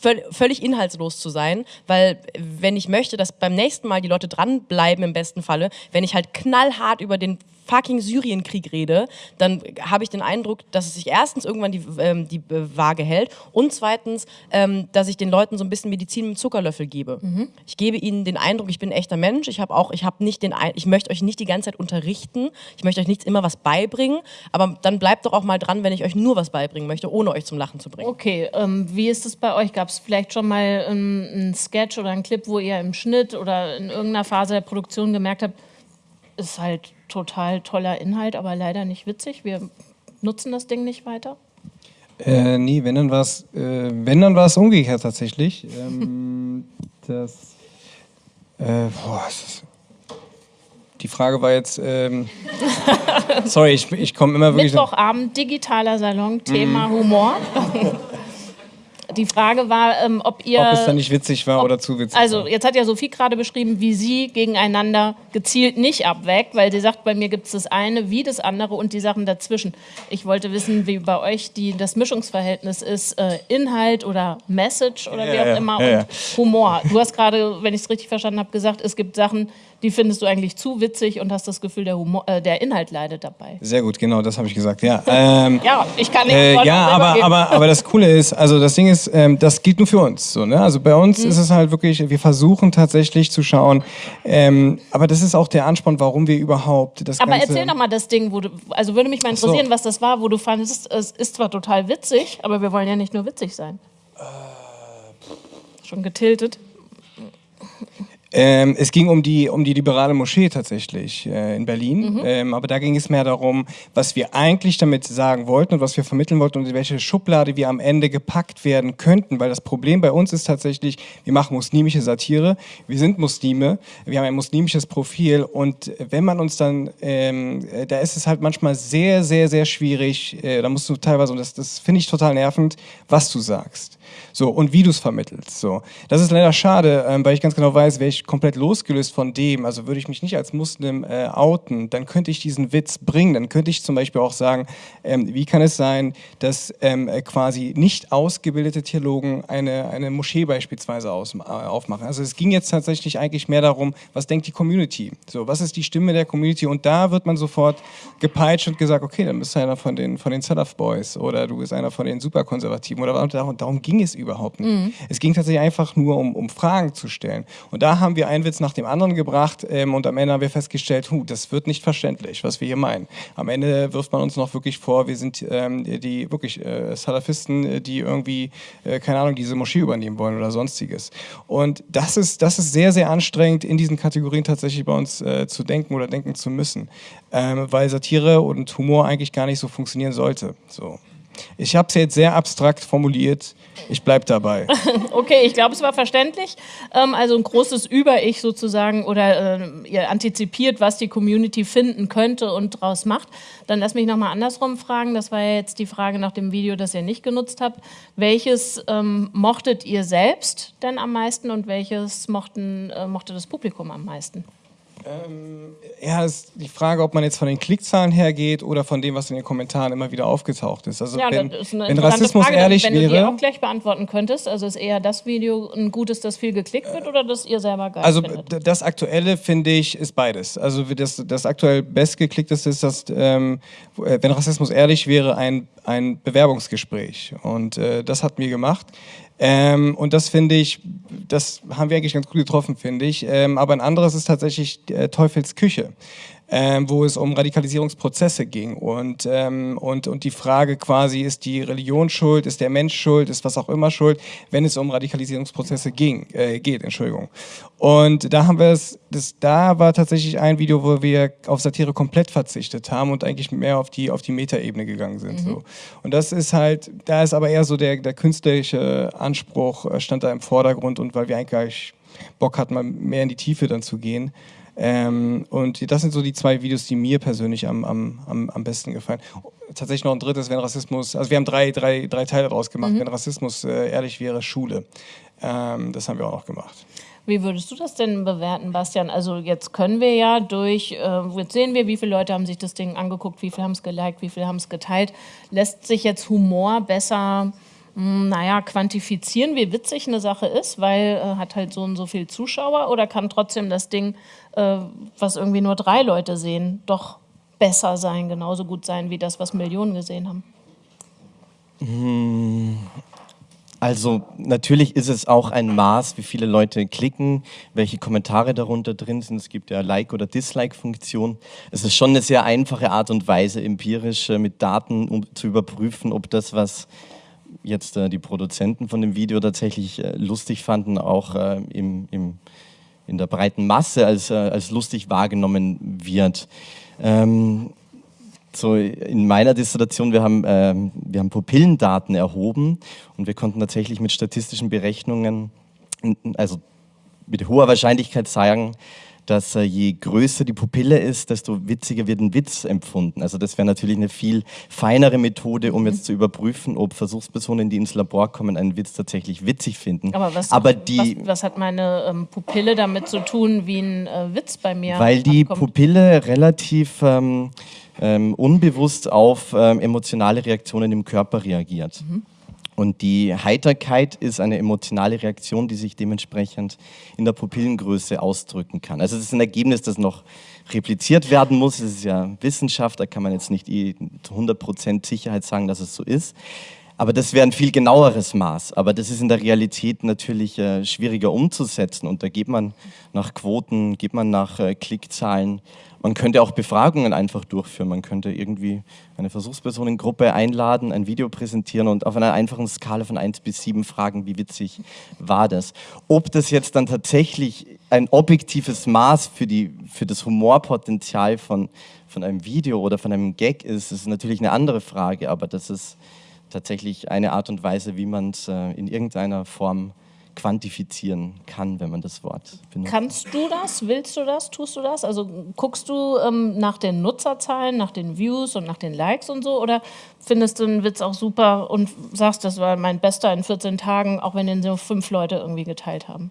S5: völ völlig inhaltslos zu sein, weil wenn ich möchte, dass beim nächsten Mal die Leute dranbleiben im besten Falle, wenn ich halt knallhart über den fucking Syrienkrieg rede, dann habe ich den Eindruck, dass es sich erstens irgendwann die, ähm, die äh, Waage hält und zweitens, ähm, dass ich den Leuten so ein bisschen Medizin mit Zuckerlöffel gebe. Ich gebe ihnen den Eindruck, ich bin ein echter Mensch. Ich habe auch, ich habe nicht den, ich möchte euch nicht die ganze Zeit unterrichten. Ich möchte euch nicht immer was beibringen, aber dann bleibt doch auch mal dran, wenn ich euch nur was beibringen möchte, ohne euch zum Lachen zu bringen.
S2: Okay, ähm, wie ist es bei euch? Gab es vielleicht schon mal ähm, einen Sketch oder einen Clip, wo ihr im Schnitt oder in irgendeiner Phase der Produktion gemerkt habt, ist halt total toller Inhalt, aber leider nicht witzig. Wir nutzen das Ding nicht weiter.
S4: Äh, nee, wenn dann war es äh, wenn dann war es umgekehrt tatsächlich. [laughs] Ähm, das, äh, boah, ist das, die Frage war jetzt, ähm, [laughs] sorry, ich, ich komme immer wirklich.
S2: Mittwochabend, digitaler Salon, Thema Humor. [laughs] Die Frage war, ähm, ob ihr.
S4: Ob es dann nicht witzig war oder zu witzig.
S2: Also, jetzt hat ja Sophie gerade beschrieben, wie sie gegeneinander gezielt nicht abwägt, weil sie sagt, bei mir gibt es das eine wie das andere und die Sachen dazwischen. Ich wollte wissen, wie bei euch die, das Mischungsverhältnis ist, äh, Inhalt oder Message oder wie
S4: Ja,
S2: auch
S4: ja,
S2: immer
S4: ja,
S2: und Humor. Du hast gerade, wenn ich es richtig verstanden habe, gesagt, es gibt Sachen, die findest du eigentlich zu witzig und hast das Gefühl, der, Humor, äh, der Inhalt leidet dabei.
S4: Sehr gut, genau, das habe ich gesagt. Ja, [laughs] ähm,
S2: Ja, ich kann nicht
S4: Äh, ja, aber, aber, aber das Coole ist, also das Ding ist, ähm, das gilt nur für uns. So, ne? Also bei uns
S2: Mhm.
S4: ist es halt wirklich, wir versuchen tatsächlich zu schauen, ähm, aber das ist auch der Ansporn, warum wir überhaupt das
S2: Aber
S4: Ganze...
S2: erzähl doch mal das Ding, wo du, also würde mich mal
S4: so.
S2: interessieren, was das war, wo du fandest, es ist zwar total witzig, aber wir wollen ja nicht nur witzig sein.
S4: Äh,
S2: Schon getiltet.
S4: Ähm, es ging um die, um die liberale Moschee tatsächlich äh, in Berlin. Mhm. Ähm, aber da ging es mehr darum, was wir eigentlich damit sagen wollten und was wir vermitteln wollten und in welche Schublade wir am Ende gepackt werden könnten. Weil das Problem bei uns ist tatsächlich, wir machen muslimische Satire, wir sind Muslime, wir haben ein muslimisches Profil und wenn man uns dann, ähm, da ist es halt manchmal sehr, sehr, sehr schwierig, äh, da musst du teilweise, und das, das finde ich total nervend, was du sagst. So, und wie du es vermittelst. So. Das ist leider schade, ähm, weil ich ganz genau weiß, wäre ich komplett losgelöst von dem, also würde ich mich nicht als Muslim äh, outen, dann könnte ich diesen Witz bringen. Dann könnte ich zum Beispiel auch sagen, ähm, wie kann es sein, dass ähm, äh, quasi nicht ausgebildete Theologen eine, eine Moschee beispielsweise aus, äh, aufmachen. Also es ging jetzt tatsächlich eigentlich mehr darum, was denkt die Community? So, was ist die Stimme der Community? Und da wird man sofort gepeitscht und gesagt, okay, dann bist du einer von den, von den Salaf Boys oder du bist einer von den Superkonservativen oder darum, darum ging es überhaupt nicht. Mhm. Es ging tatsächlich einfach nur um, um Fragen zu stellen. Und da haben wir einen Witz nach dem anderen gebracht ähm, und am Ende haben wir festgestellt, hu, das wird nicht verständlich, was wir hier meinen. Am Ende wirft man uns noch wirklich vor, wir sind ähm, die wirklich äh, Salafisten, die irgendwie, äh, keine Ahnung, diese Moschee übernehmen wollen oder sonstiges. Und das ist, das ist sehr, sehr anstrengend, in diesen Kategorien tatsächlich bei uns äh, zu denken oder denken zu müssen. Ähm, weil Satire und Humor eigentlich gar nicht so funktionieren sollte. So. Ich habe es jetzt sehr abstrakt formuliert. Ich bleibe dabei. [laughs]
S2: okay, ich glaube, es war verständlich. Ähm, also ein großes Über-Ich sozusagen oder äh, ihr antizipiert, was die Community finden könnte und daraus macht. Dann lass mich nochmal andersrum fragen. Das war ja jetzt die Frage nach dem Video, das ihr nicht genutzt habt. Welches ähm, mochtet ihr selbst denn am meisten und welches mochten, äh, mochte das Publikum am meisten?
S4: Ähm, ja, ist die Frage, ob man jetzt von den Klickzahlen hergeht oder von dem, was in den Kommentaren immer wieder aufgetaucht ist. Also
S2: ja,
S4: wenn,
S2: das ist eine
S4: wenn Rassismus
S2: Frage,
S4: ehrlich
S2: wenn
S4: wäre,
S2: du die auch gleich beantworten könntest, also ist eher das Video ein gutes, das viel geklickt wird oder das ihr selber geil
S4: also
S2: findet?
S4: das aktuelle finde ich ist beides. Also das, das aktuell bestgeklickteste ist, dass ähm, äh, wenn Rassismus ehrlich wäre, ein, ein Bewerbungsgespräch und äh, das hat mir gemacht. Ähm, und das finde ich, das haben wir eigentlich ganz gut getroffen, finde ich. Ähm, aber ein anderes ist tatsächlich äh, Teufels Küche ähm, wo es um Radikalisierungsprozesse ging. Und, ähm, und, und die Frage quasi, ist die Religion schuld, ist der Mensch schuld, ist was auch immer schuld, wenn es um Radikalisierungsprozesse ging, äh, geht, Entschuldigung. Und da haben wir es, das, da war tatsächlich ein Video, wo wir auf Satire komplett verzichtet haben und eigentlich mehr auf die, auf die Metaebene gegangen sind. Mhm. So. Und das ist halt, da ist aber eher so der, der künstlerische Anspruch, äh, stand da im Vordergrund und weil wir eigentlich Bock hatten, mal mehr in die Tiefe dann zu gehen. Ähm, und das sind so die zwei Videos, die mir persönlich am, am, am, am besten gefallen. Tatsächlich noch ein drittes, wenn Rassismus, also wir haben drei, drei, drei Teile daraus gemacht, mhm. wenn Rassismus äh, ehrlich wäre, Schule. Ähm, das haben wir auch noch gemacht.
S2: Wie würdest du das denn bewerten, Bastian? Also jetzt können wir ja durch, äh, jetzt sehen wir, wie viele Leute haben sich das Ding angeguckt, wie viele haben es geliked, wie viele haben es geteilt. Lässt sich jetzt Humor besser naja, quantifizieren, wie witzig eine Sache ist, weil äh, hat halt so und so viel Zuschauer oder kann trotzdem das Ding, äh, was irgendwie nur drei Leute sehen, doch besser sein, genauso gut sein wie das, was Millionen gesehen haben?
S3: Hm, also natürlich ist es auch ein Maß, wie viele Leute klicken, welche Kommentare darunter drin sind. Es gibt ja Like- oder Dislike-Funktion. Es ist schon eine sehr einfache Art und Weise, empirisch äh, mit Daten um, zu überprüfen, ob das, was jetzt äh, die Produzenten von dem Video tatsächlich äh, lustig fanden, auch äh, im, im, in der breiten Masse als, äh, als lustig wahrgenommen wird. Ähm, so in meiner Dissertation, wir haben, ähm, wir haben Pupillendaten erhoben und wir konnten tatsächlich mit statistischen Berechnungen, also mit hoher Wahrscheinlichkeit sagen, dass äh, je größer die Pupille ist, desto witziger wird ein Witz empfunden. Also das wäre natürlich eine viel feinere Methode, um jetzt zu überprüfen, ob Versuchspersonen, die ins Labor kommen, einen Witz tatsächlich witzig finden.
S2: Aber was, Aber die, was, was hat meine ähm, Pupille damit zu tun, wie ein äh, Witz bei mir
S3: Weil die abkommt? Pupille relativ ähm, ähm, unbewusst auf ähm, emotionale Reaktionen im Körper reagiert. Mhm. Und die Heiterkeit ist eine emotionale Reaktion, die sich dementsprechend in der Pupillengröße ausdrücken kann. Also es ist ein Ergebnis, das noch repliziert werden muss. Es ist ja Wissenschaft, da kann man jetzt nicht zu 100% Sicherheit sagen, dass es so ist. Aber das wäre ein viel genaueres Maß. Aber das ist in der Realität natürlich äh, schwieriger umzusetzen. Und da geht man nach Quoten, geht man nach äh, Klickzahlen. Man könnte auch Befragungen einfach durchführen. Man könnte irgendwie eine Versuchspersonengruppe einladen, ein Video präsentieren und auf einer einfachen Skala von 1 bis 7 fragen, wie witzig war das. Ob das jetzt dann tatsächlich ein objektives Maß für, die, für das Humorpotenzial von, von einem Video oder von einem Gag ist, ist natürlich eine andere Frage. Aber das ist tatsächlich eine Art und Weise, wie man es äh, in irgendeiner Form quantifizieren kann, wenn man das Wort benutzt.
S2: Kannst du das? Willst du das? Tust du das? Also guckst du ähm, nach den Nutzerzahlen, nach den Views und nach den Likes und so? Oder findest du einen Witz auch super und sagst, das war mein bester in 14 Tagen, auch wenn den so fünf Leute irgendwie geteilt haben?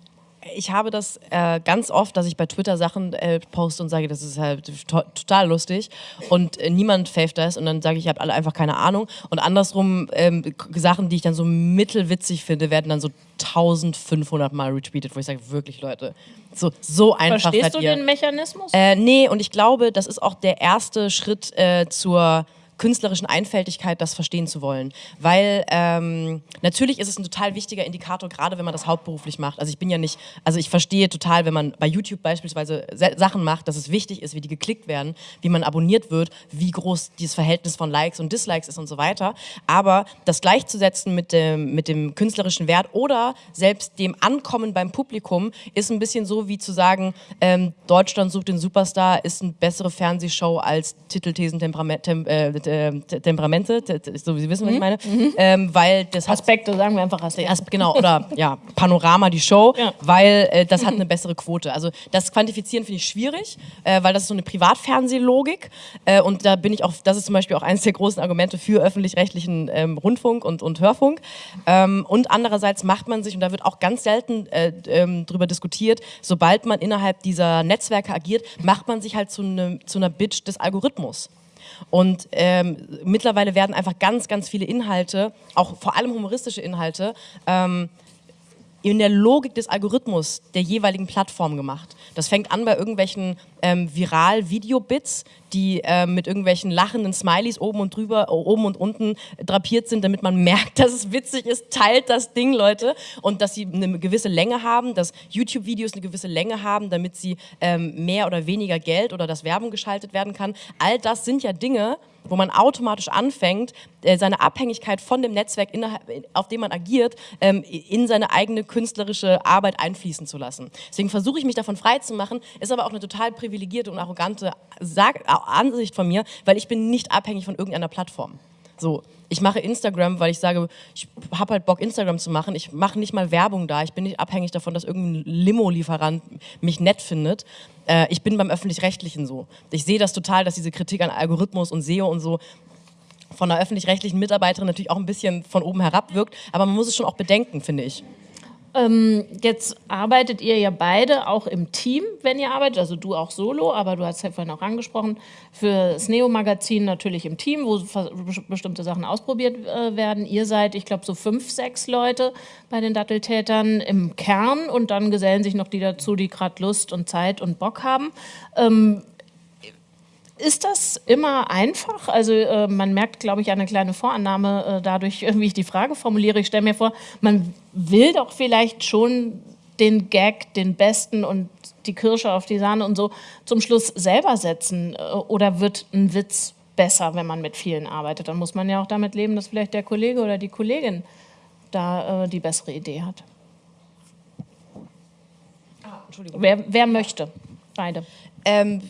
S5: Ich habe das äh, ganz oft, dass ich bei Twitter Sachen äh, poste und sage, das ist halt to total lustig und äh, niemand faved das und dann sage ich, ich habe alle einfach keine Ahnung und andersrum ähm, Sachen, die ich dann so mittelwitzig finde, werden dann so 1500 Mal retweetet, wo ich sage, wirklich Leute, so, so einfach
S2: Verstehst du
S5: ihr.
S2: den Mechanismus?
S5: Äh, nee, und ich glaube, das ist auch der erste Schritt äh, zur künstlerischen Einfältigkeit, das verstehen zu wollen. Weil ähm, natürlich ist es ein total wichtiger Indikator, gerade wenn man das hauptberuflich macht. Also ich bin ja nicht, also ich verstehe total, wenn man bei YouTube beispielsweise Sachen macht, dass es wichtig ist, wie die geklickt werden, wie man abonniert wird, wie groß dieses Verhältnis von Likes und Dislikes ist und so weiter. Aber das gleichzusetzen mit dem, mit dem künstlerischen Wert oder selbst dem Ankommen beim Publikum ist ein bisschen so wie zu sagen, ähm, Deutschland sucht den Superstar ist eine bessere Fernsehshow als Titelthesen Temperament, tem, äh, äh, Temperamente, so wie Sie wissen, was ich mhm. meine, mhm. ähm, weil das
S2: Aspekte, sagen wir einfach
S5: Aspekte. Genau, oder ja, Panorama, die Show, ja. weil äh, das hat eine bessere Quote. Also das Quantifizieren finde ich schwierig, äh, weil das ist so eine Privatfernsehlogik äh, und da bin ich auch, das ist zum Beispiel auch eines der großen Argumente für öffentlich-rechtlichen ähm, Rundfunk und, und Hörfunk. Ähm, und andererseits macht man sich, und da wird auch ganz selten äh, ähm, drüber diskutiert, sobald man innerhalb dieser Netzwerke agiert, macht man sich halt zu, ne, zu einer Bitch des Algorithmus. Und ähm, mittlerweile werden einfach ganz, ganz viele Inhalte, auch vor allem humoristische Inhalte, ähm, in der Logik des Algorithmus der jeweiligen Plattform gemacht. Das fängt an bei irgendwelchen ähm, Viral-Video-Bits, die äh, mit irgendwelchen lachenden Smileys oben und drüber, oben und unten drapiert sind, damit man [laughs] merkt, dass es witzig ist. Teilt das Ding, Leute. Und dass sie eine gewisse Länge haben, dass YouTube-Videos eine gewisse Länge haben, damit sie ähm, mehr oder weniger Geld oder dass Werbung geschaltet werden kann. All das sind ja Dinge, wo man automatisch anfängt, äh, seine Abhängigkeit von dem Netzwerk, auf dem man agiert, ähm, in seine eigene künstlerische Arbeit einfließen zu lassen. Deswegen versuche ich mich davon frei zu machen, ist aber auch eine total privilegierte und arrogante Ansicht von mir, weil ich bin nicht abhängig von irgendeiner Plattform. So, ich mache Instagram, weil ich sage, ich habe halt Bock, Instagram zu machen. Ich mache nicht mal Werbung da. Ich bin nicht abhängig davon, dass irgendein Limo-Lieferant mich nett findet. Äh, ich bin beim Öffentlich-Rechtlichen so. Ich sehe das total, dass diese Kritik an Algorithmus und SEO und so von einer öffentlich-rechtlichen Mitarbeiterin natürlich auch ein bisschen von oben herab wirkt. Aber man muss es schon auch bedenken, finde ich.
S2: Ähm, jetzt arbeitet ihr ja beide auch im Team, wenn ihr arbeitet, also du auch solo, aber du hast ja vorhin auch angesprochen, für das Neo-Magazin natürlich im Team, wo bestimmte Sachen ausprobiert äh, werden. Ihr seid, ich glaube, so fünf, sechs Leute bei den Datteltätern im Kern und dann gesellen sich noch die dazu, die gerade Lust und Zeit und Bock haben. Ähm, ist das immer einfach? Also äh, man merkt, glaube ich, eine kleine Vorannahme äh, dadurch, [laughs] wie ich die Frage formuliere. Ich stelle mir vor, man will doch vielleicht schon den Gag, den besten und die Kirsche auf die Sahne und so zum Schluss selber setzen. Äh, oder wird ein Witz besser, wenn man mit vielen arbeitet? Dann muss man ja auch damit leben, dass vielleicht der Kollege oder die Kollegin da äh, die bessere Idee hat. Ah, Entschuldigung. Wer, wer möchte? Beide.
S5: Ähm,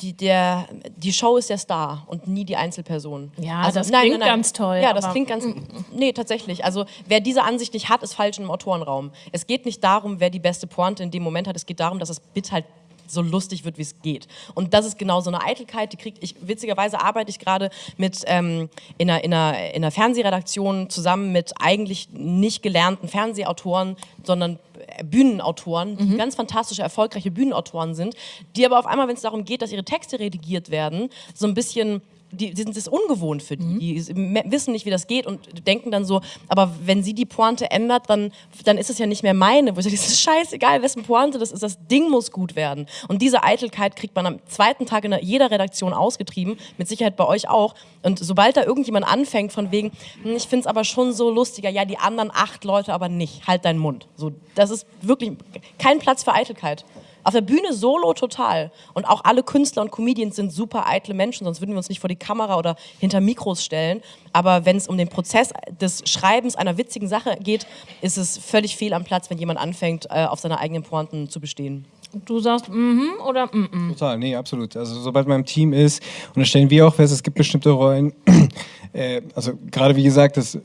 S5: die, der, die Show ist der Star und nie die Einzelperson.
S2: Ja, also, das nein, klingt nein, nein. ganz toll.
S5: Ja, das klingt ganz. Nee, tatsächlich. Also, wer diese Ansicht nicht hat, ist falsch im Autorenraum. Es geht nicht darum, wer die beste Pointe in dem Moment hat. Es geht darum, dass das Bit halt so lustig wird, wie es geht. Und das ist genau so eine Eitelkeit, die kriegt ich, witzigerweise arbeite ich gerade mit ähm, in, einer, in, einer, in einer Fernsehredaktion zusammen mit eigentlich nicht gelernten Fernsehautoren, sondern Bühnenautoren, die mhm. ganz fantastische, erfolgreiche Bühnenautoren sind, die aber auf einmal, wenn es darum geht, dass ihre Texte redigiert werden, so ein bisschen die, die sind das ungewohnt für die. Die wissen nicht, wie das geht und denken dann so, aber wenn sie die Pointe ändert, dann, dann ist es ja nicht mehr meine. Wo ich sage, es [laughs] ist scheißegal, wessen Pointe das ist, das Ding muss gut werden. Und diese Eitelkeit kriegt man am zweiten Tag in jeder Redaktion ausgetrieben, mit Sicherheit bei euch auch. Und sobald da irgendjemand anfängt von wegen, hm, ich finde es aber schon so lustiger, ja, die anderen acht Leute aber nicht, halt deinen Mund. So, das ist wirklich kein Platz für Eitelkeit. Auf der Bühne solo total. Und auch alle Künstler und Comedians sind super eitle Menschen, sonst würden wir uns nicht vor die Kamera oder hinter Mikros stellen. Aber wenn es um den Prozess des Schreibens einer witzigen Sache geht, ist es völlig fehl am Platz, wenn jemand anfängt, äh, auf seine eigenen Pointen zu bestehen.
S2: Du sagst mhm oder mhm. -mm.
S4: Total, nee, absolut. Also sobald man im Team ist, und das stellen wir auch fest, es gibt bestimmte Rollen, [clears throat] äh, also gerade wie gesagt, das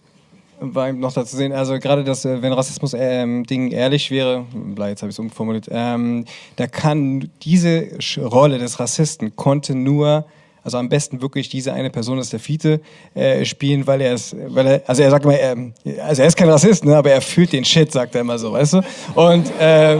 S4: war noch dazu sehen, also gerade das, äh, wenn Rassismus-Ding ähm, ehrlich wäre, jetzt habe ich es umformuliert, ähm, da kann diese Rolle des Rassisten konnte nur also am besten wirklich diese eine Person ist der Fiete äh, spielen, weil er es, weil er, also er sagt immer, er, also er ist kein Rassist, ne, aber er fühlt den Shit, sagt er immer so, weißt du? Und äh,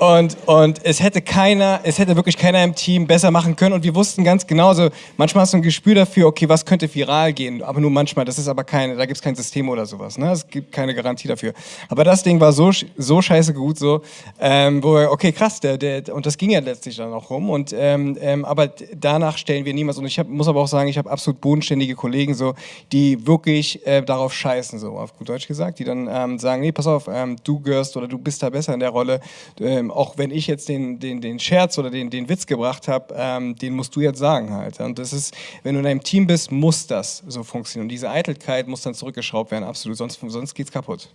S4: und, und es hätte keiner, es hätte wirklich keiner im Team besser machen können. Und wir wussten ganz genau, so, manchmal hast du ein Gespür dafür, okay, was könnte viral gehen, aber nur manchmal. Das ist aber keine, da gibt es kein System oder sowas. Ne? Es gibt keine Garantie dafür. Aber das Ding war so, so scheiße gut, so, ähm, wo wir, okay, krass, der, der, und das ging ja letztlich dann auch rum. Und, ähm, ähm, aber danach stellen wir niemals. Und ich hab, muss aber auch sagen, ich habe absolut bodenständige Kollegen, so, die wirklich äh, darauf scheißen, so auf gut Deutsch gesagt, die dann ähm, sagen, nee, pass auf, ähm, du gehörst oder du bist da besser in der Rolle. Ähm, auch wenn ich jetzt den, den, den Scherz oder den, den Witz gebracht habe, ähm, den musst du jetzt sagen halt. Und das ist, wenn du in einem Team bist, muss das so funktionieren. Und diese Eitelkeit muss dann zurückgeschraubt werden, absolut, sonst, sonst es kaputt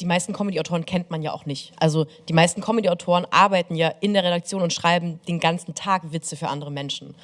S5: die meisten Comedy-Autoren kennt man ja auch nicht. Also die meisten Comedy-Autoren arbeiten ja in der Redaktion und schreiben den ganzen Tag Witze für andere Menschen.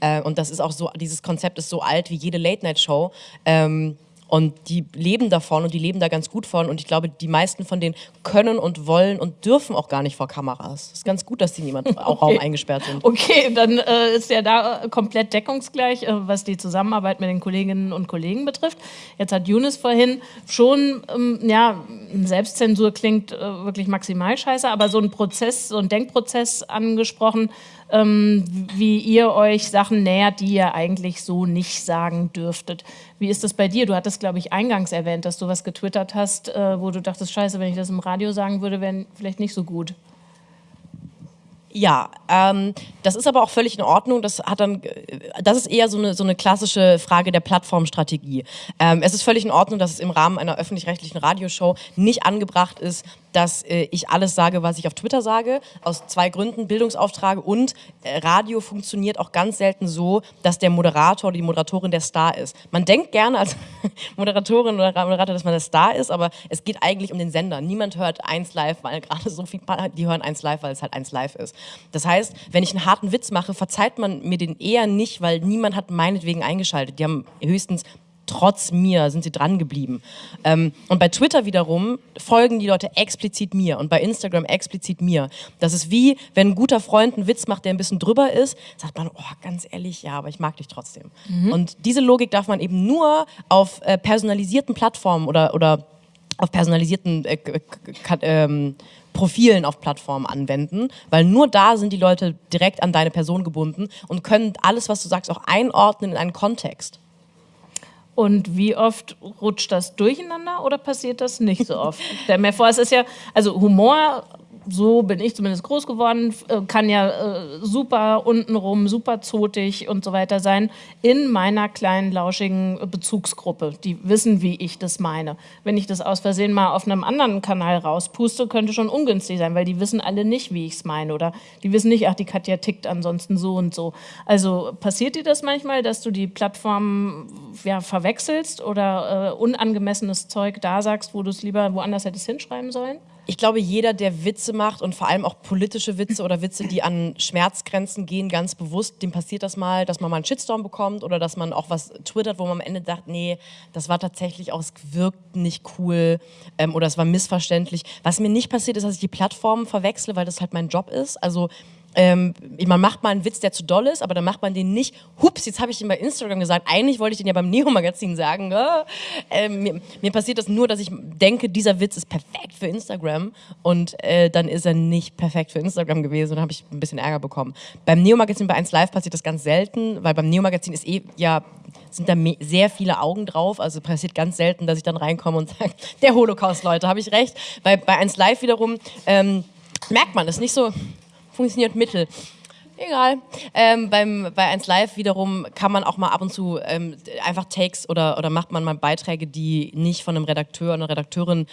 S5: Äh, und das ist auch so, dieses Konzept ist so alt wie jede Late-Night-Show. Ähm, und die leben davon und die leben da ganz gut von. Und ich glaube, die meisten von denen können und wollen und dürfen auch gar nicht vor Kameras. Es ist ganz gut, dass die niemand auch [laughs] okay. Raum eingesperrt sind.
S2: Okay, dann äh, ist ja da komplett deckungsgleich, äh, was die Zusammenarbeit mit den Kolleginnen und Kollegen betrifft. Jetzt hat Younes vorhin schon, ähm, ja, Selbstzensur klingt äh, wirklich maximal scheiße, aber so ein Prozess, so ein Denkprozess angesprochen, ähm, wie ihr euch Sachen nähert, die ihr eigentlich so nicht sagen dürftet. Wie ist das bei dir? Du hattest, glaube ich, eingangs erwähnt, dass du was getwittert hast, äh, wo du dachtest, scheiße, wenn ich das im Radio sagen würde, wäre vielleicht nicht so gut.
S5: Ja, ähm, das ist aber auch völlig in Ordnung. Das hat dann, das ist eher so eine, so eine klassische Frage der Plattformstrategie. Ähm, es ist völlig in Ordnung, dass es im Rahmen einer öffentlich-rechtlichen Radioshow nicht angebracht ist, dass äh, ich alles sage, was ich auf Twitter sage. Aus zwei Gründen, Bildungsauftrag und äh, Radio funktioniert auch ganz selten so, dass der Moderator oder die Moderatorin der Star ist. Man denkt gerne als [laughs] Moderatorin oder Moderator, dass man der Star ist, aber es geht eigentlich um den Sender. Niemand hört eins live, weil gerade [laughs] so viel, die hören eins live, weil es halt eins live ist. Das heißt, wenn ich einen harten Witz mache, verzeiht man mir den eher nicht, weil niemand hat meinetwegen eingeschaltet. Die haben höchstens trotz mir sind sie dran geblieben. Ähm, und bei Twitter wiederum folgen die Leute explizit mir und bei Instagram explizit mir. Das ist wie, wenn ein guter Freund einen Witz macht, der ein bisschen drüber ist, sagt man, oh, ganz ehrlich, ja, aber ich mag dich trotzdem. Mhm. Und diese Logik darf man eben nur auf äh, personalisierten Plattformen oder, oder auf personalisierten äh, ähm, Profilen auf Plattformen anwenden, weil nur da sind die Leute direkt an deine Person gebunden und können alles, was du sagst, auch einordnen in einen Kontext.
S2: Und wie oft rutscht das durcheinander oder passiert das nicht so oft? Stell mir vor, es ist ja, also Humor so bin ich zumindest groß geworden, äh, kann ja äh, super untenrum, super zotig und so weiter sein, in meiner kleinen, lauschigen Bezugsgruppe. Die wissen, wie ich das meine. Wenn ich das aus Versehen mal auf einem anderen Kanal rauspuste, könnte schon ungünstig sein, weil die wissen alle nicht, wie ich es meine. Oder die wissen nicht, ach, die Katja tickt ansonsten so und so. Also passiert dir das manchmal, dass du die Plattform ja, verwechselst oder äh, unangemessenes Zeug da sagst, wo du es lieber woanders hättest hinschreiben sollen?
S5: Ich glaube, jeder, der Witze macht und vor allem auch politische Witze oder Witze, die an Schmerzgrenzen gehen, ganz bewusst, dem passiert das mal, dass man mal einen Shitstorm bekommt oder dass man auch was twittert, wo man am Ende sagt, nee, das war tatsächlich auch, es wirkt nicht cool ähm, oder es war missverständlich. Was mir nicht passiert ist, dass ich die Plattformen verwechsle, weil das halt mein Job ist. Also ähm, man macht mal einen Witz, der zu doll ist, aber dann macht man den nicht, hups, jetzt habe ich den bei Instagram gesagt, eigentlich wollte ich den ja beim Neo-Magazin sagen. Äh, mir, mir, passiert das nur, dass ich denke, dieser Witz ist perfekt für Instagram und äh, dann ist er nicht perfekt für Instagram gewesen und habe ich ein bisschen Ärger bekommen. Beim Neo-Magazin bei 1 Live passiert das ganz selten, weil beim Neo-Magazin ist eh ja sind da sehr viele Augen drauf. Also passiert ganz selten, dass ich dann reinkomme und [laughs] sage, der Holocaust, Leute, habe ich recht. Bei, bei 1 Live wiederum ähm, merkt man das nicht so, funktioniert mittel. Egal. Ähm, beim, bei 1 Live wiederum kann man auch mal ab und zu ähm, einfach Takes oder, oder macht man mal Beiträge, die nicht von einem Redakteur oder Redakteurin